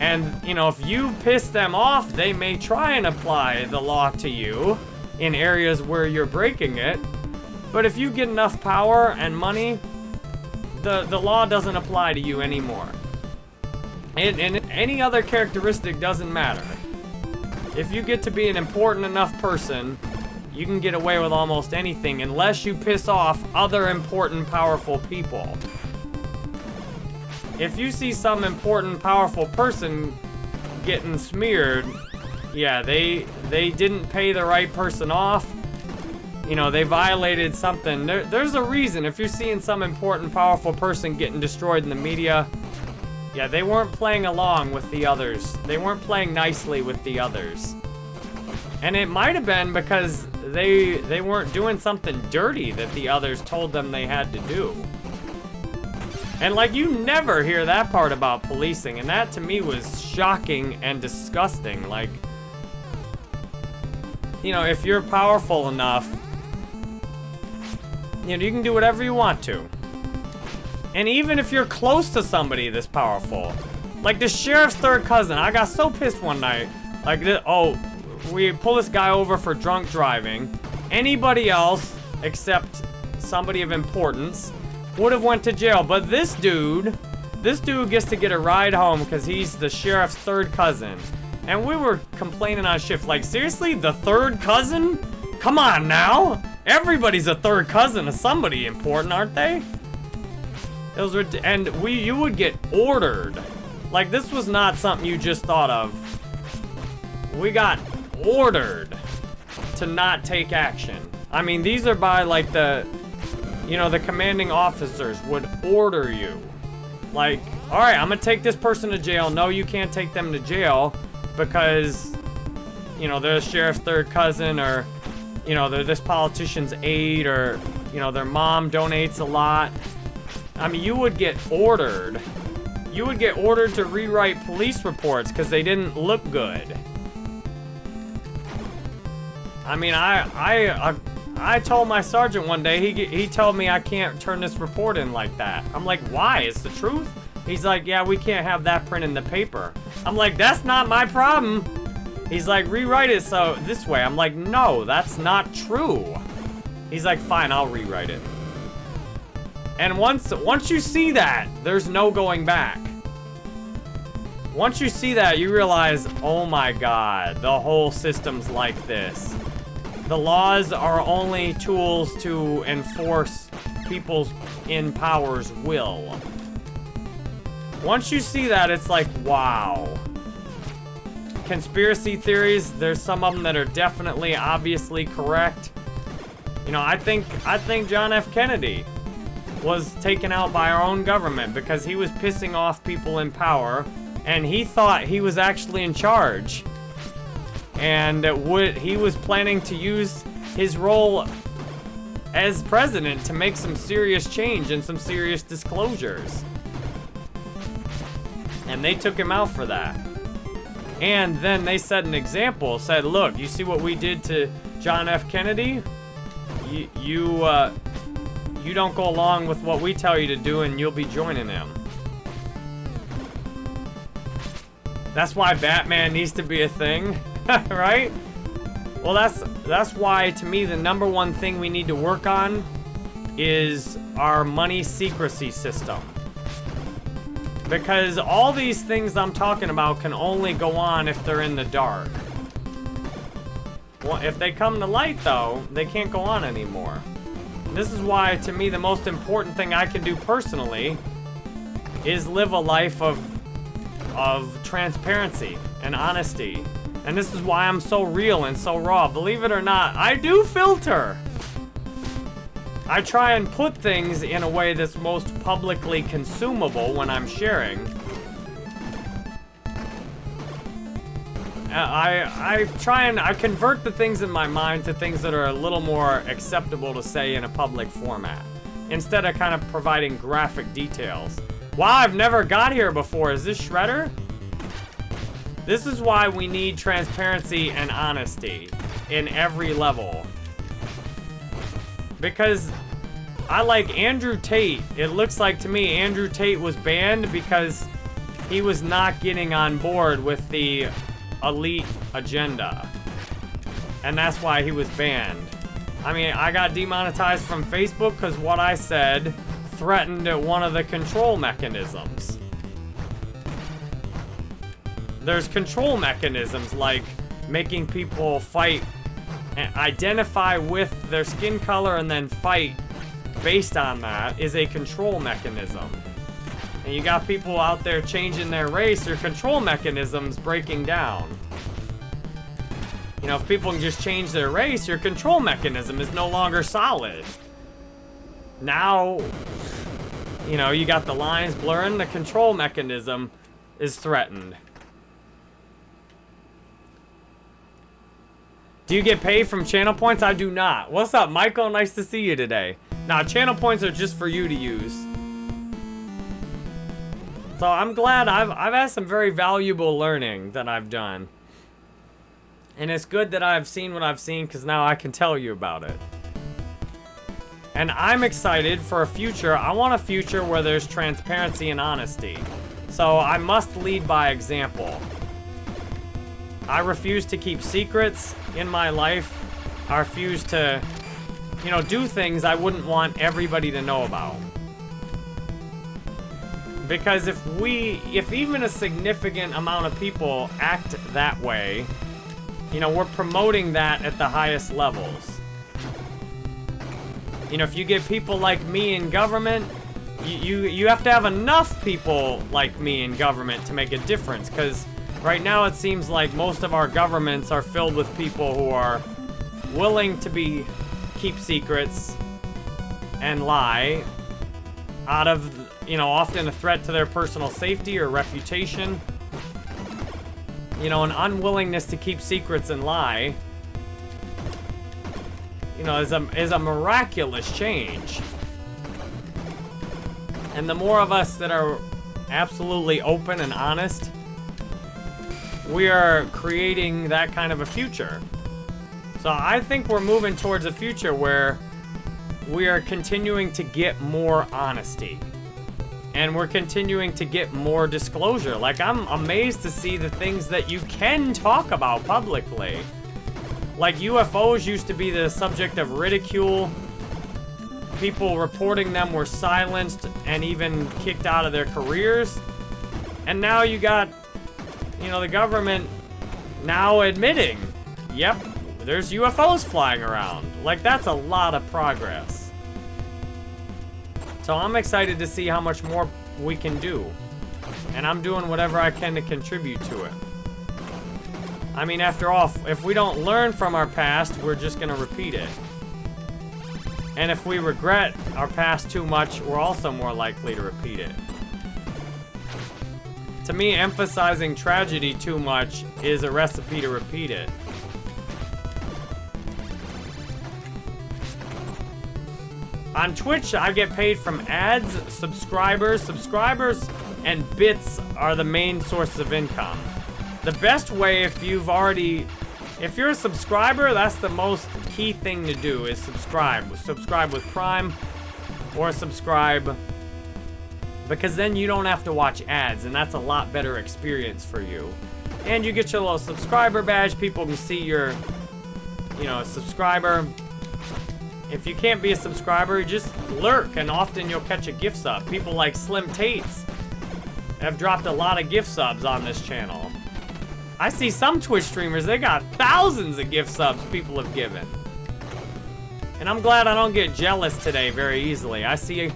And, you know, if you piss them off, they may try and apply the law to you in areas where you're breaking it. But if you get enough power and money, the, the law doesn't apply to you anymore. And, and any other characteristic doesn't matter. If you get to be an important enough person, you can get away with almost anything unless you piss off other important, powerful people. If you see some important, powerful person getting smeared, yeah, they they didn't pay the right person off, you know, they violated something. There, there's a reason. If you're seeing some important, powerful person getting destroyed in the media, yeah, they weren't playing along with the others. They weren't playing nicely with the others. And it might have been because they they weren't doing something dirty that the others told them they had to do. And like you never hear that part about policing, and that to me was shocking and disgusting. Like, you know, if you're powerful enough, you know, you can do whatever you want to. And even if you're close to somebody this powerful, like the sheriff's third cousin, I got so pissed one night. Like, this, oh, we pull this guy over for drunk driving. Anybody else, except somebody of importance, would have went to jail. But this dude, this dude gets to get a ride home because he's the sheriff's third cousin. And we were complaining on shift, like, seriously, the third cousin? Come on now! Everybody's a third cousin of somebody important, aren't they? It was, and we, you would get ordered. Like, this was not something you just thought of. We got ordered to not take action. I mean, these are by, like, the, you know, the commanding officers would order you. Like, all right, I'm gonna take this person to jail. No, you can't take them to jail because, you know, they're the sheriff's third cousin or you know, this politician's aide or, you know, their mom donates a lot. I mean, you would get ordered. You would get ordered to rewrite police reports because they didn't look good. I mean, I, I, I, I told my sergeant one day, he, he told me I can't turn this report in like that. I'm like, why? It's the truth? He's like, yeah, we can't have that print in the paper. I'm like, that's not my problem. He's like, rewrite it so this way. I'm like, no, that's not true. He's like, fine, I'll rewrite it. And once once you see that, there's no going back. Once you see that, you realize, oh my god, the whole system's like this. The laws are only tools to enforce people's in power's will. Once you see that, it's like, wow. Conspiracy theories, there's some of them that are definitely, obviously correct. You know, I think, I think John F. Kennedy was taken out by our own government because he was pissing off people in power and he thought he was actually in charge. And would he was planning to use his role as president to make some serious change and some serious disclosures. And they took him out for that. And then they set an example, said, look, you see what we did to John F. Kennedy? You, you, uh, you don't go along with what we tell you to do and you'll be joining him. That's why Batman needs to be a thing, right? Well, that's that's why, to me, the number one thing we need to work on is our money secrecy system. Because all these things I'm talking about can only go on if they're in the dark. Well, if they come to light, though, they can't go on anymore. This is why, to me, the most important thing I can do personally is live a life of of transparency and honesty. And this is why I'm so real and so raw. Believe it or not, I do filter. I try and put things in a way that's most publicly consumable when I'm sharing. Uh, I, I try and I convert the things in my mind to things that are a little more acceptable to say in a public format. Instead of kind of providing graphic details. Wow, I've never got here before. Is this Shredder? This is why we need transparency and honesty in every level. Because I like Andrew Tate. It looks like to me Andrew Tate was banned because he was not getting on board with the elite agenda. And that's why he was banned. I mean, I got demonetized from Facebook because what I said threatened one of the control mechanisms. There's control mechanisms like making people fight identify with their skin color and then fight based on that is a control mechanism. And you got people out there changing their race, your control mechanisms breaking down. You know, if people can just change their race, your control mechanism is no longer solid. Now, you know, you got the lines blurring, the control mechanism is threatened. Do you get paid from channel points? I do not. What's up, Michael? Nice to see you today. Now, channel points are just for you to use. So I'm glad I've, I've had some very valuable learning that I've done. And it's good that I've seen what I've seen because now I can tell you about it. And I'm excited for a future. I want a future where there's transparency and honesty. So I must lead by example. I refuse to keep secrets in my life. I refuse to, you know, do things I wouldn't want everybody to know about. Because if we, if even a significant amount of people act that way, you know, we're promoting that at the highest levels. You know, if you get people like me in government, you, you, you have to have enough people like me in government to make a difference, because right now it seems like most of our governments are filled with people who are willing to be keep secrets and lie out of, you know, often a threat to their personal safety or reputation. You know, an unwillingness to keep secrets and lie you know, is a, is a miraculous change. And the more of us that are absolutely open and honest, we are creating that kind of a future. So I think we're moving towards a future where we are continuing to get more honesty. And we're continuing to get more disclosure. Like, I'm amazed to see the things that you can talk about publicly. Like, UFOs used to be the subject of ridicule. People reporting them were silenced and even kicked out of their careers. And now you got, you know, the government now admitting, yep, there's UFOs flying around. Like, that's a lot of progress. So I'm excited to see how much more we can do. And I'm doing whatever I can to contribute to it. I mean, after all, if we don't learn from our past, we're just gonna repeat it. And if we regret our past too much, we're also more likely to repeat it. To me, emphasizing tragedy too much is a recipe to repeat it. On Twitch, I get paid from ads, subscribers. Subscribers and bits are the main sources of income. The best way if you've already... If you're a subscriber, that's the most key thing to do, is subscribe. Subscribe with Prime, or subscribe... Because then you don't have to watch ads, and that's a lot better experience for you. And you get your little subscriber badge. People can see your, you know, a subscriber. If you can't be a subscriber, just lurk, and often you'll catch a gift sub. People like Slim Tates have dropped a lot of gift subs on this channel. I see some Twitch streamers, they got thousands of gift subs people have given. And I'm glad I don't get jealous today very easily. I see,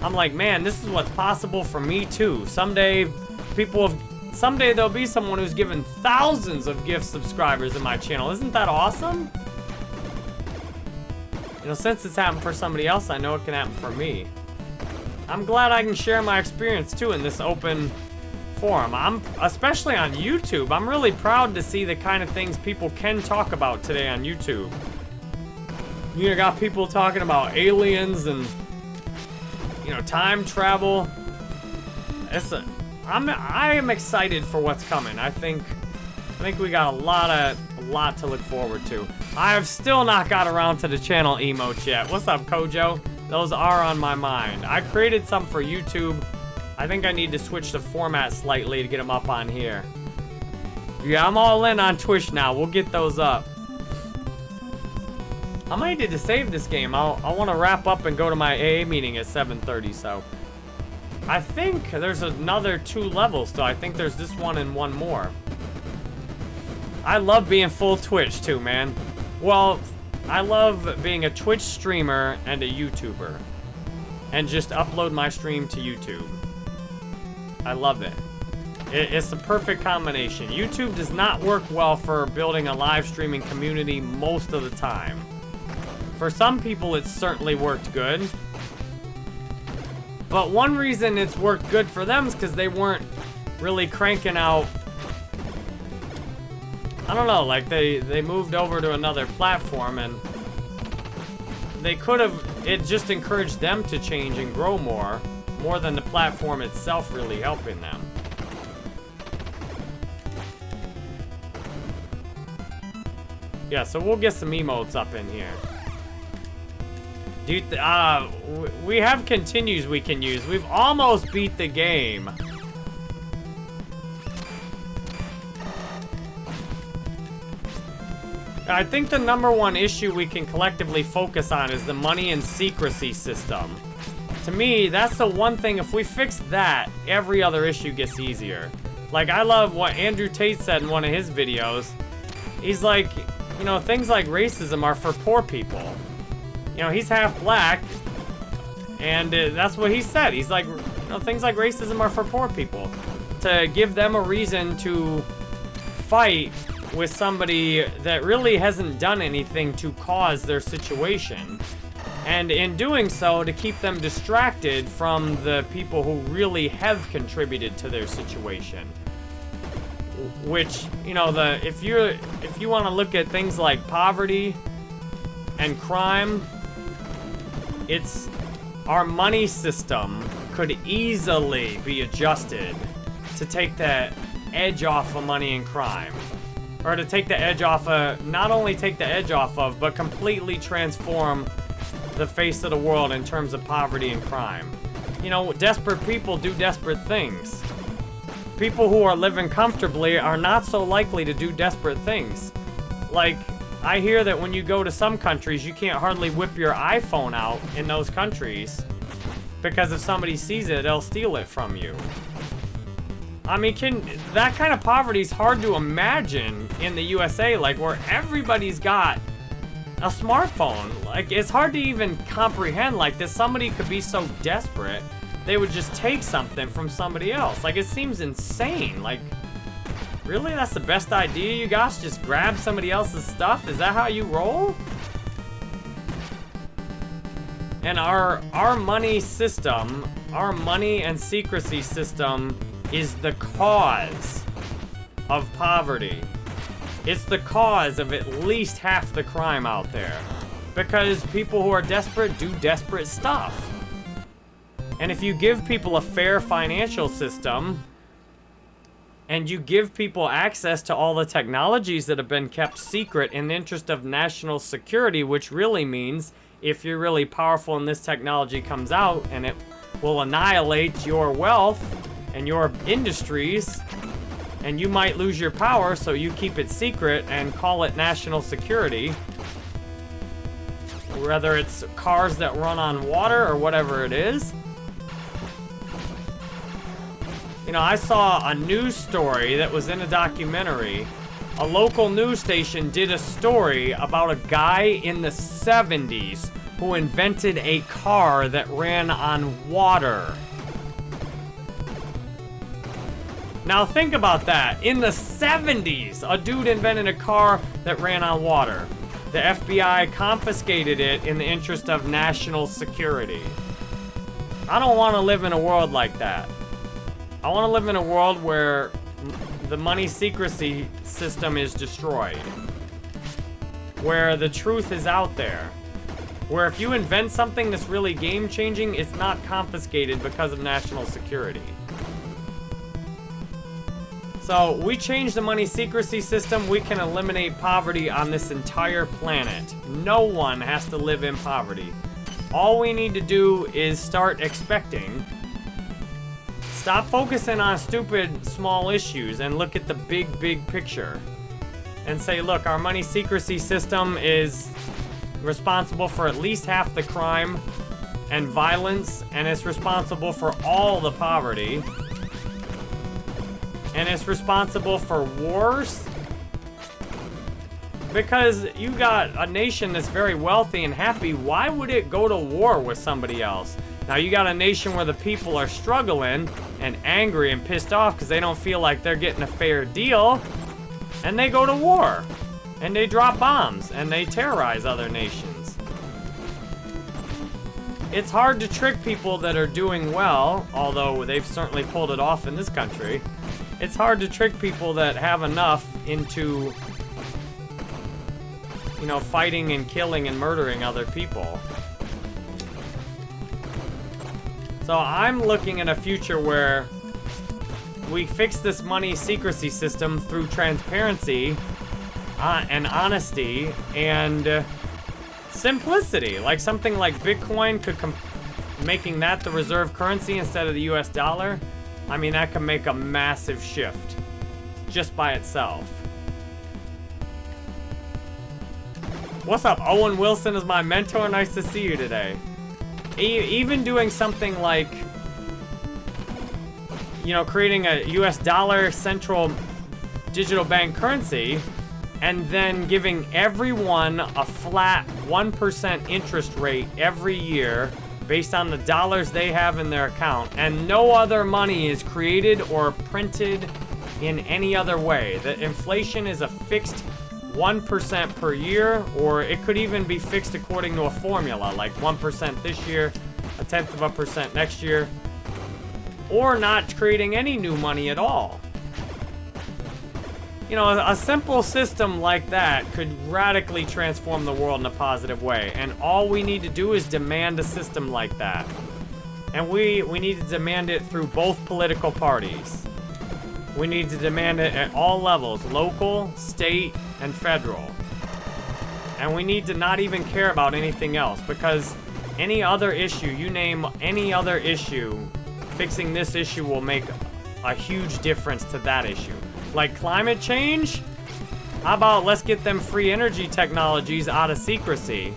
I'm like, man, this is what's possible for me too. Someday, people have, someday there'll be someone who's given thousands of gift subscribers in my channel. Isn't that awesome? You know, since it's happened for somebody else, I know it can happen for me. I'm glad I can share my experience too in this open forum. I'm, especially on YouTube, I'm really proud to see the kind of things people can talk about today on YouTube. You know, got people talking about aliens and, you know, time travel. It's I'm, I am excited for what's coming. I think, I think we got a lot of, a lot to look forward to. I have still not got around to the channel emotes yet. What's up, Kojo? Those are on my mind. I created some for YouTube. I think I need to switch the format slightly to get them up on here. Yeah, I'm all in on Twitch now. We'll get those up. I might need to save this game. I'll, I want to wrap up and go to my AA meeting at 7.30, so... I think there's another two levels, though. I think there's this one and one more. I love being full Twitch, too, man. Well, I love being a Twitch streamer and a YouTuber. And just upload my stream to YouTube. I love it. it. It's the perfect combination. YouTube does not work well for building a live streaming community most of the time. For some people, it's certainly worked good. But one reason it's worked good for them is because they weren't really cranking out... I don't know, like they, they moved over to another platform and they could have, it just encouraged them to change and grow more, more than the platform itself really helping them. Yeah, so we'll get some emotes up in here. Dude, uh, we have continues we can use. We've almost beat the game. I think the number one issue we can collectively focus on is the money and secrecy system. To me, that's the one thing, if we fix that, every other issue gets easier. Like, I love what Andrew Tate said in one of his videos. He's like, you know, things like racism are for poor people you know, he's half black, and uh, that's what he said. He's like, you know, things like racism are for poor people. To give them a reason to fight with somebody that really hasn't done anything to cause their situation. And in doing so, to keep them distracted from the people who really have contributed to their situation. Which, you know, the if you if you want to look at things like poverty and crime, it's our money system could easily be adjusted to take the edge off of money and crime. Or to take the edge off of, not only take the edge off of, but completely transform the face of the world in terms of poverty and crime. you know, desperate people do desperate things. People who are living comfortably are not so likely to do desperate things. Like, I hear that when you go to some countries, you can't hardly whip your iPhone out in those countries because if somebody sees it, they'll steal it from you. I mean, can that kind of poverty is hard to imagine in the USA, like where everybody's got a smartphone. Like, it's hard to even comprehend, like, that somebody could be so desperate, they would just take something from somebody else. Like, it seems insane. Like, really? That's the best idea, you guys? Just grab somebody else's stuff? Is that how you roll? And our, our money system, our money and secrecy system is the cause of poverty. It's the cause of at least half the crime out there. Because people who are desperate do desperate stuff. And if you give people a fair financial system, and you give people access to all the technologies that have been kept secret in the interest of national security, which really means if you're really powerful and this technology comes out and it will annihilate your wealth and your industries, and you might lose your power, so you keep it secret and call it national security. Whether it's cars that run on water or whatever it is. You know, I saw a news story that was in a documentary. A local news station did a story about a guy in the 70s who invented a car that ran on water. Now think about that. In the 70s, a dude invented a car that ran on water. The FBI confiscated it in the interest of national security. I don't want to live in a world like that. I want to live in a world where the money secrecy system is destroyed. Where the truth is out there. Where if you invent something that's really game-changing, it's not confiscated because of national security. So, we change the money secrecy system, we can eliminate poverty on this entire planet. No one has to live in poverty. All we need to do is start expecting. Stop focusing on stupid small issues and look at the big, big picture. And say, look, our money secrecy system is responsible for at least half the crime and violence, and it's responsible for all the poverty and it's responsible for wars? Because you got a nation that's very wealthy and happy, why would it go to war with somebody else? Now you got a nation where the people are struggling and angry and pissed off because they don't feel like they're getting a fair deal. And they go to war. And they drop bombs and they terrorize other nations. It's hard to trick people that are doing well, although they've certainly pulled it off in this country it's hard to trick people that have enough into, you know, fighting and killing and murdering other people. So I'm looking at a future where we fix this money secrecy system through transparency uh, and honesty and uh, simplicity. Like something like Bitcoin could making that the reserve currency instead of the US dollar I mean, that could make a massive shift just by itself. What's up? Owen Wilson is my mentor. Nice to see you today. E even doing something like, you know, creating a US dollar central digital bank currency and then giving everyone a flat 1% interest rate every year based on the dollars they have in their account, and no other money is created or printed in any other way. The inflation is a fixed 1% per year, or it could even be fixed according to a formula, like 1% this year, a tenth of a percent next year, or not creating any new money at all. You know, a simple system like that could radically transform the world in a positive way. And all we need to do is demand a system like that. And we, we need to demand it through both political parties. We need to demand it at all levels, local, state, and federal. And we need to not even care about anything else because Any other issue, you name any other issue, fixing this issue will make a huge difference to that issue. Like climate change? How about let's get them free energy technologies out of secrecy?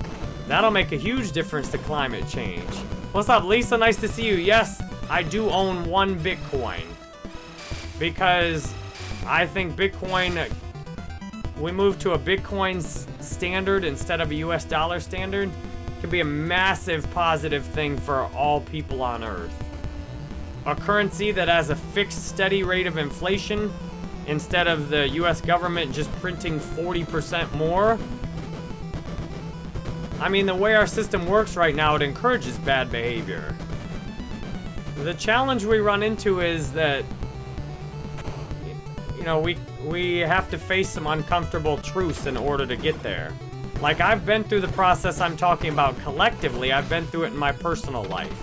That'll make a huge difference to climate change. What's up, Lisa? Nice to see you. Yes, I do own one Bitcoin. Because I think Bitcoin, we move to a Bitcoin standard instead of a US dollar standard, could be a massive positive thing for all people on Earth. A currency that has a fixed steady rate of inflation instead of the US government just printing 40% more. I mean, the way our system works right now, it encourages bad behavior. The challenge we run into is that, you know, we, we have to face some uncomfortable truths in order to get there. Like, I've been through the process I'm talking about collectively. I've been through it in my personal life.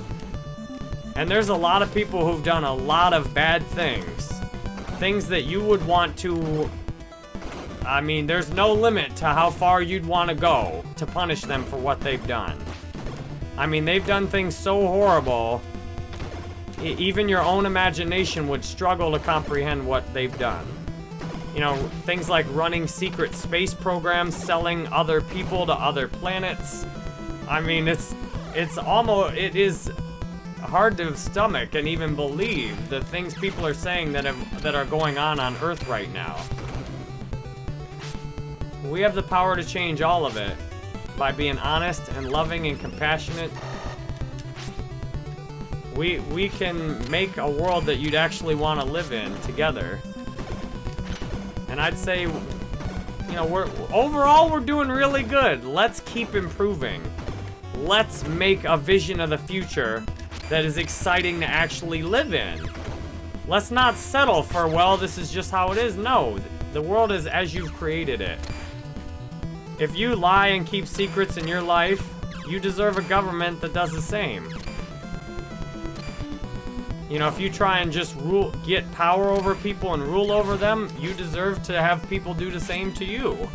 And there's a lot of people who've done a lot of bad things. Things that you would want to... I mean, there's no limit to how far you'd want to go to punish them for what they've done. I mean, they've done things so horrible, even your own imagination would struggle to comprehend what they've done. You know, things like running secret space programs, selling other people to other planets. I mean, it's it's almost it is hard to stomach and even believe the things people are saying that have, that are going on on Earth right now. We have the power to change all of it by being honest and loving and compassionate. We we can make a world that you'd actually want to live in together. And I'd say, you know, we're overall we're doing really good. Let's keep improving. Let's make a vision of the future that is exciting to actually live in. Let's not settle for, well, this is just how it is. No, the world is as you've created it. If you lie and keep secrets in your life, you deserve a government that does the same. You know, if you try and just rule, get power over people and rule over them, you deserve to have people do the same to you.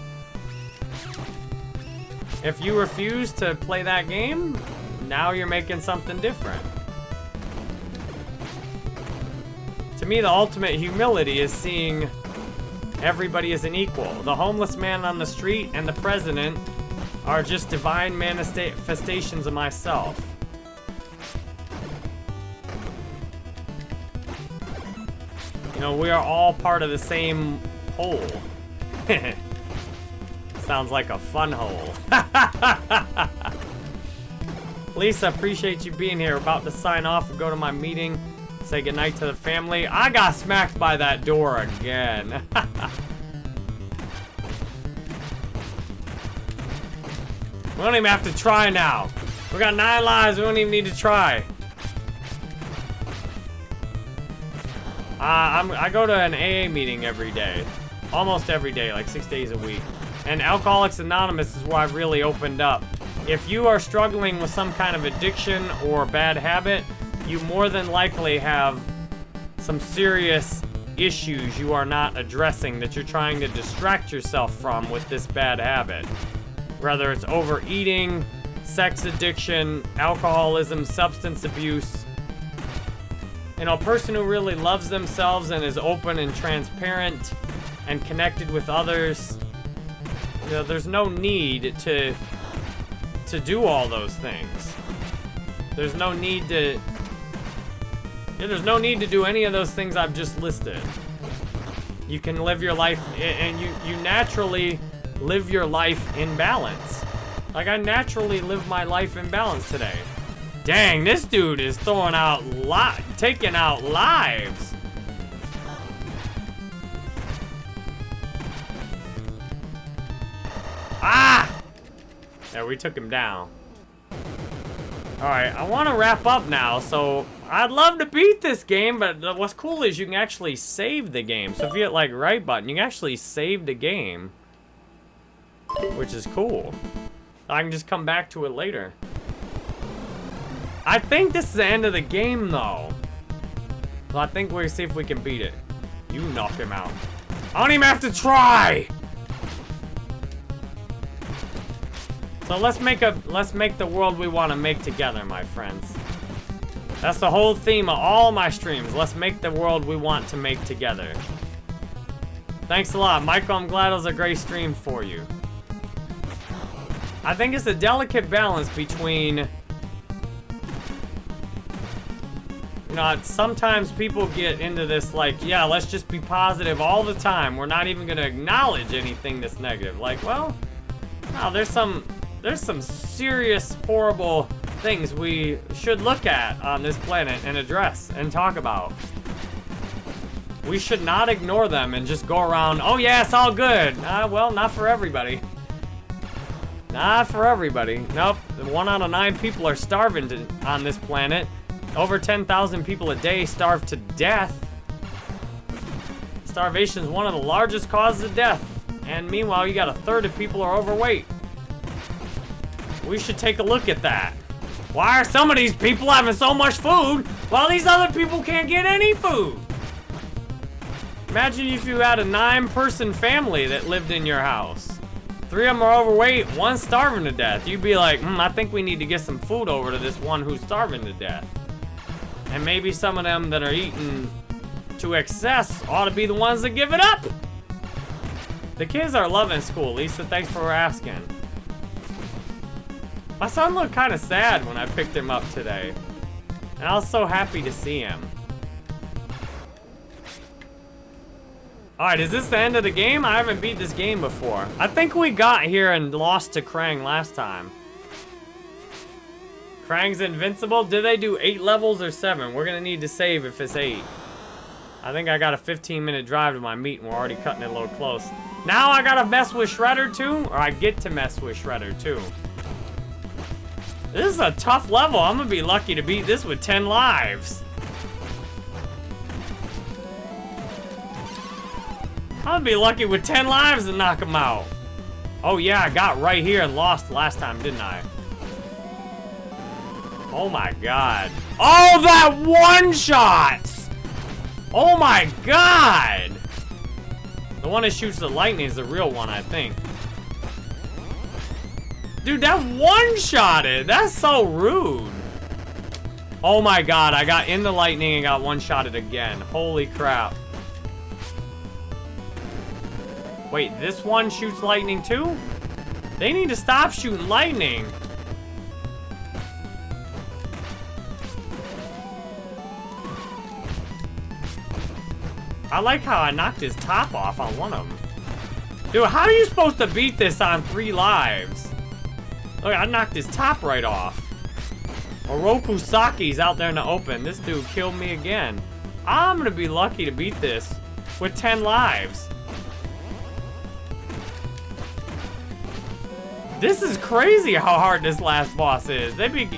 If you refuse to play that game, now you're making something different. To me, the ultimate humility is seeing everybody as an equal. The homeless man on the street and the president are just divine manifestations of myself. Know, we are all part of the same hole. Sounds like a fun hole. Lisa, appreciate you being here. About to sign off and go to my meeting. Say goodnight to the family. I got smacked by that door again. we don't even have to try now. We got nine lives. We don't even need to try. Uh, I go to an AA meeting every day. Almost every day, like six days a week. And Alcoholics Anonymous is where I've really opened up. If you are struggling with some kind of addiction or bad habit, you more than likely have some serious issues you are not addressing that you're trying to distract yourself from with this bad habit. Whether it's overeating, sex addiction, alcoholism, substance abuse, you know, a person who really loves themselves and is open and transparent and connected with others, you know, there's no need to to do all those things. There's no need to yeah, there's no need to do any of those things I've just listed. You can live your life and you you naturally live your life in balance. Like I naturally live my life in balance today. Dang, this dude is throwing out li taking out lives. Ah! Yeah, we took him down. Alright, I want to wrap up now, so I'd love to beat this game, but what's cool is you can actually save the game. So if you hit like right button, you can actually save the game, which is cool. I can just come back to it later. I think this is the end of the game, though. So I think we'll see if we can beat it. You knock him out. I don't even have to try! So let's make a let's make the world we want to make together, my friends. That's the whole theme of all my streams. Let's make the world we want to make together. Thanks a lot. Michael, I'm glad it was a great stream for you. I think it's a delicate balance between... Know, sometimes people get into this like, yeah, let's just be positive all the time. We're not even going to acknowledge anything that's negative. Like, well, no, there's some, there's some serious, horrible things we should look at on this planet and address and talk about. We should not ignore them and just go around, oh yeah, it's all good. Uh, well, not for everybody. Not for everybody. Nope, one out of nine people are starving to, on this planet. Over 10,000 people a day starve to death. Starvation is one of the largest causes of death. And meanwhile, you got a third of people are overweight. We should take a look at that. Why are some of these people having so much food while these other people can't get any food? Imagine if you had a nine-person family that lived in your house. Three of them are overweight, one starving to death. You'd be like, hmm, I think we need to get some food over to this one who's starving to death. And maybe some of them that are eating to excess ought to be the ones that give it up. The kids are loving school. Lisa, thanks for asking. My son looked kind of sad when I picked him up today. And I was so happy to see him. Alright, is this the end of the game? I haven't beat this game before. I think we got here and lost to Krang last time. Krang's invincible? Did they do 8 levels or 7? We're gonna need to save if it's 8. I think I got a 15 minute drive to my meet and we're already cutting it a little close. Now I gotta mess with Shredder too? Or I get to mess with Shredder too? This is a tough level. I'm gonna be lucky to beat this with 10 lives. I'm gonna be lucky with 10 lives to knock him out. Oh yeah, I got right here and lost last time, didn't I? Oh my god. Oh, that one shot! Oh my god! The one that shoots the lightning is the real one, I think. Dude, that one-shotted. That's so rude. Oh my god, I got in the lightning and got one-shotted again. Holy crap. Wait, this one shoots lightning too? They need to stop shooting lightning. I like how I knocked his top off on one of them. Dude, how are you supposed to beat this on three lives? Look, I knocked his top right off. Oroku Saki's out there in the open. This dude killed me again. I'm gonna be lucky to beat this with 10 lives. This is crazy how hard this last boss is. They be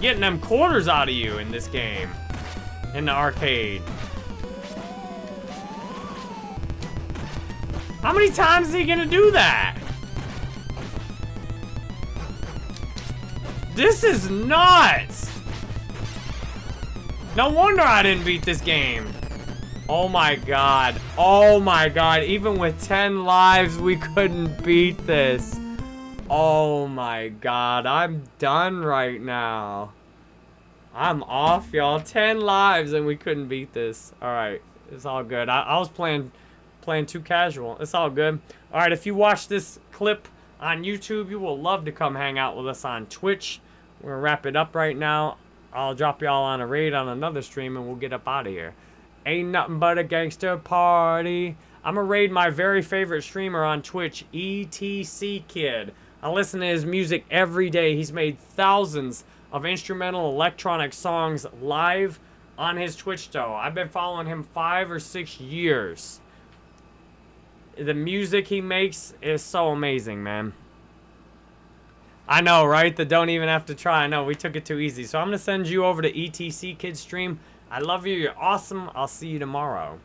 getting them quarters out of you in this game. In the arcade. How many times is he gonna do that? This is nuts! No wonder I didn't beat this game. Oh my god. Oh my god. Even with 10 lives, we couldn't beat this. Oh my god. I'm done right now. I'm off, y'all. 10 lives and we couldn't beat this. Alright. It's all good. I, I was playing playing too casual. It's all good. Alright, if you watch this clip on YouTube, you will love to come hang out with us on Twitch. We're gonna wrap it up right now. I'll drop y'all on a raid on another stream and we'll get up out of here. Ain't nothing but a gangster party. I'm gonna raid my very favorite streamer on Twitch, ETC Kid. I listen to his music every day. He's made thousands of instrumental electronic songs live on his Twitch show. I've been following him five or six years. The music he makes is so amazing, man. I know, right? The don't even have to try. I know, we took it too easy. So I'm going to send you over to ETC Kids stream. I love you. You're awesome. I'll see you tomorrow.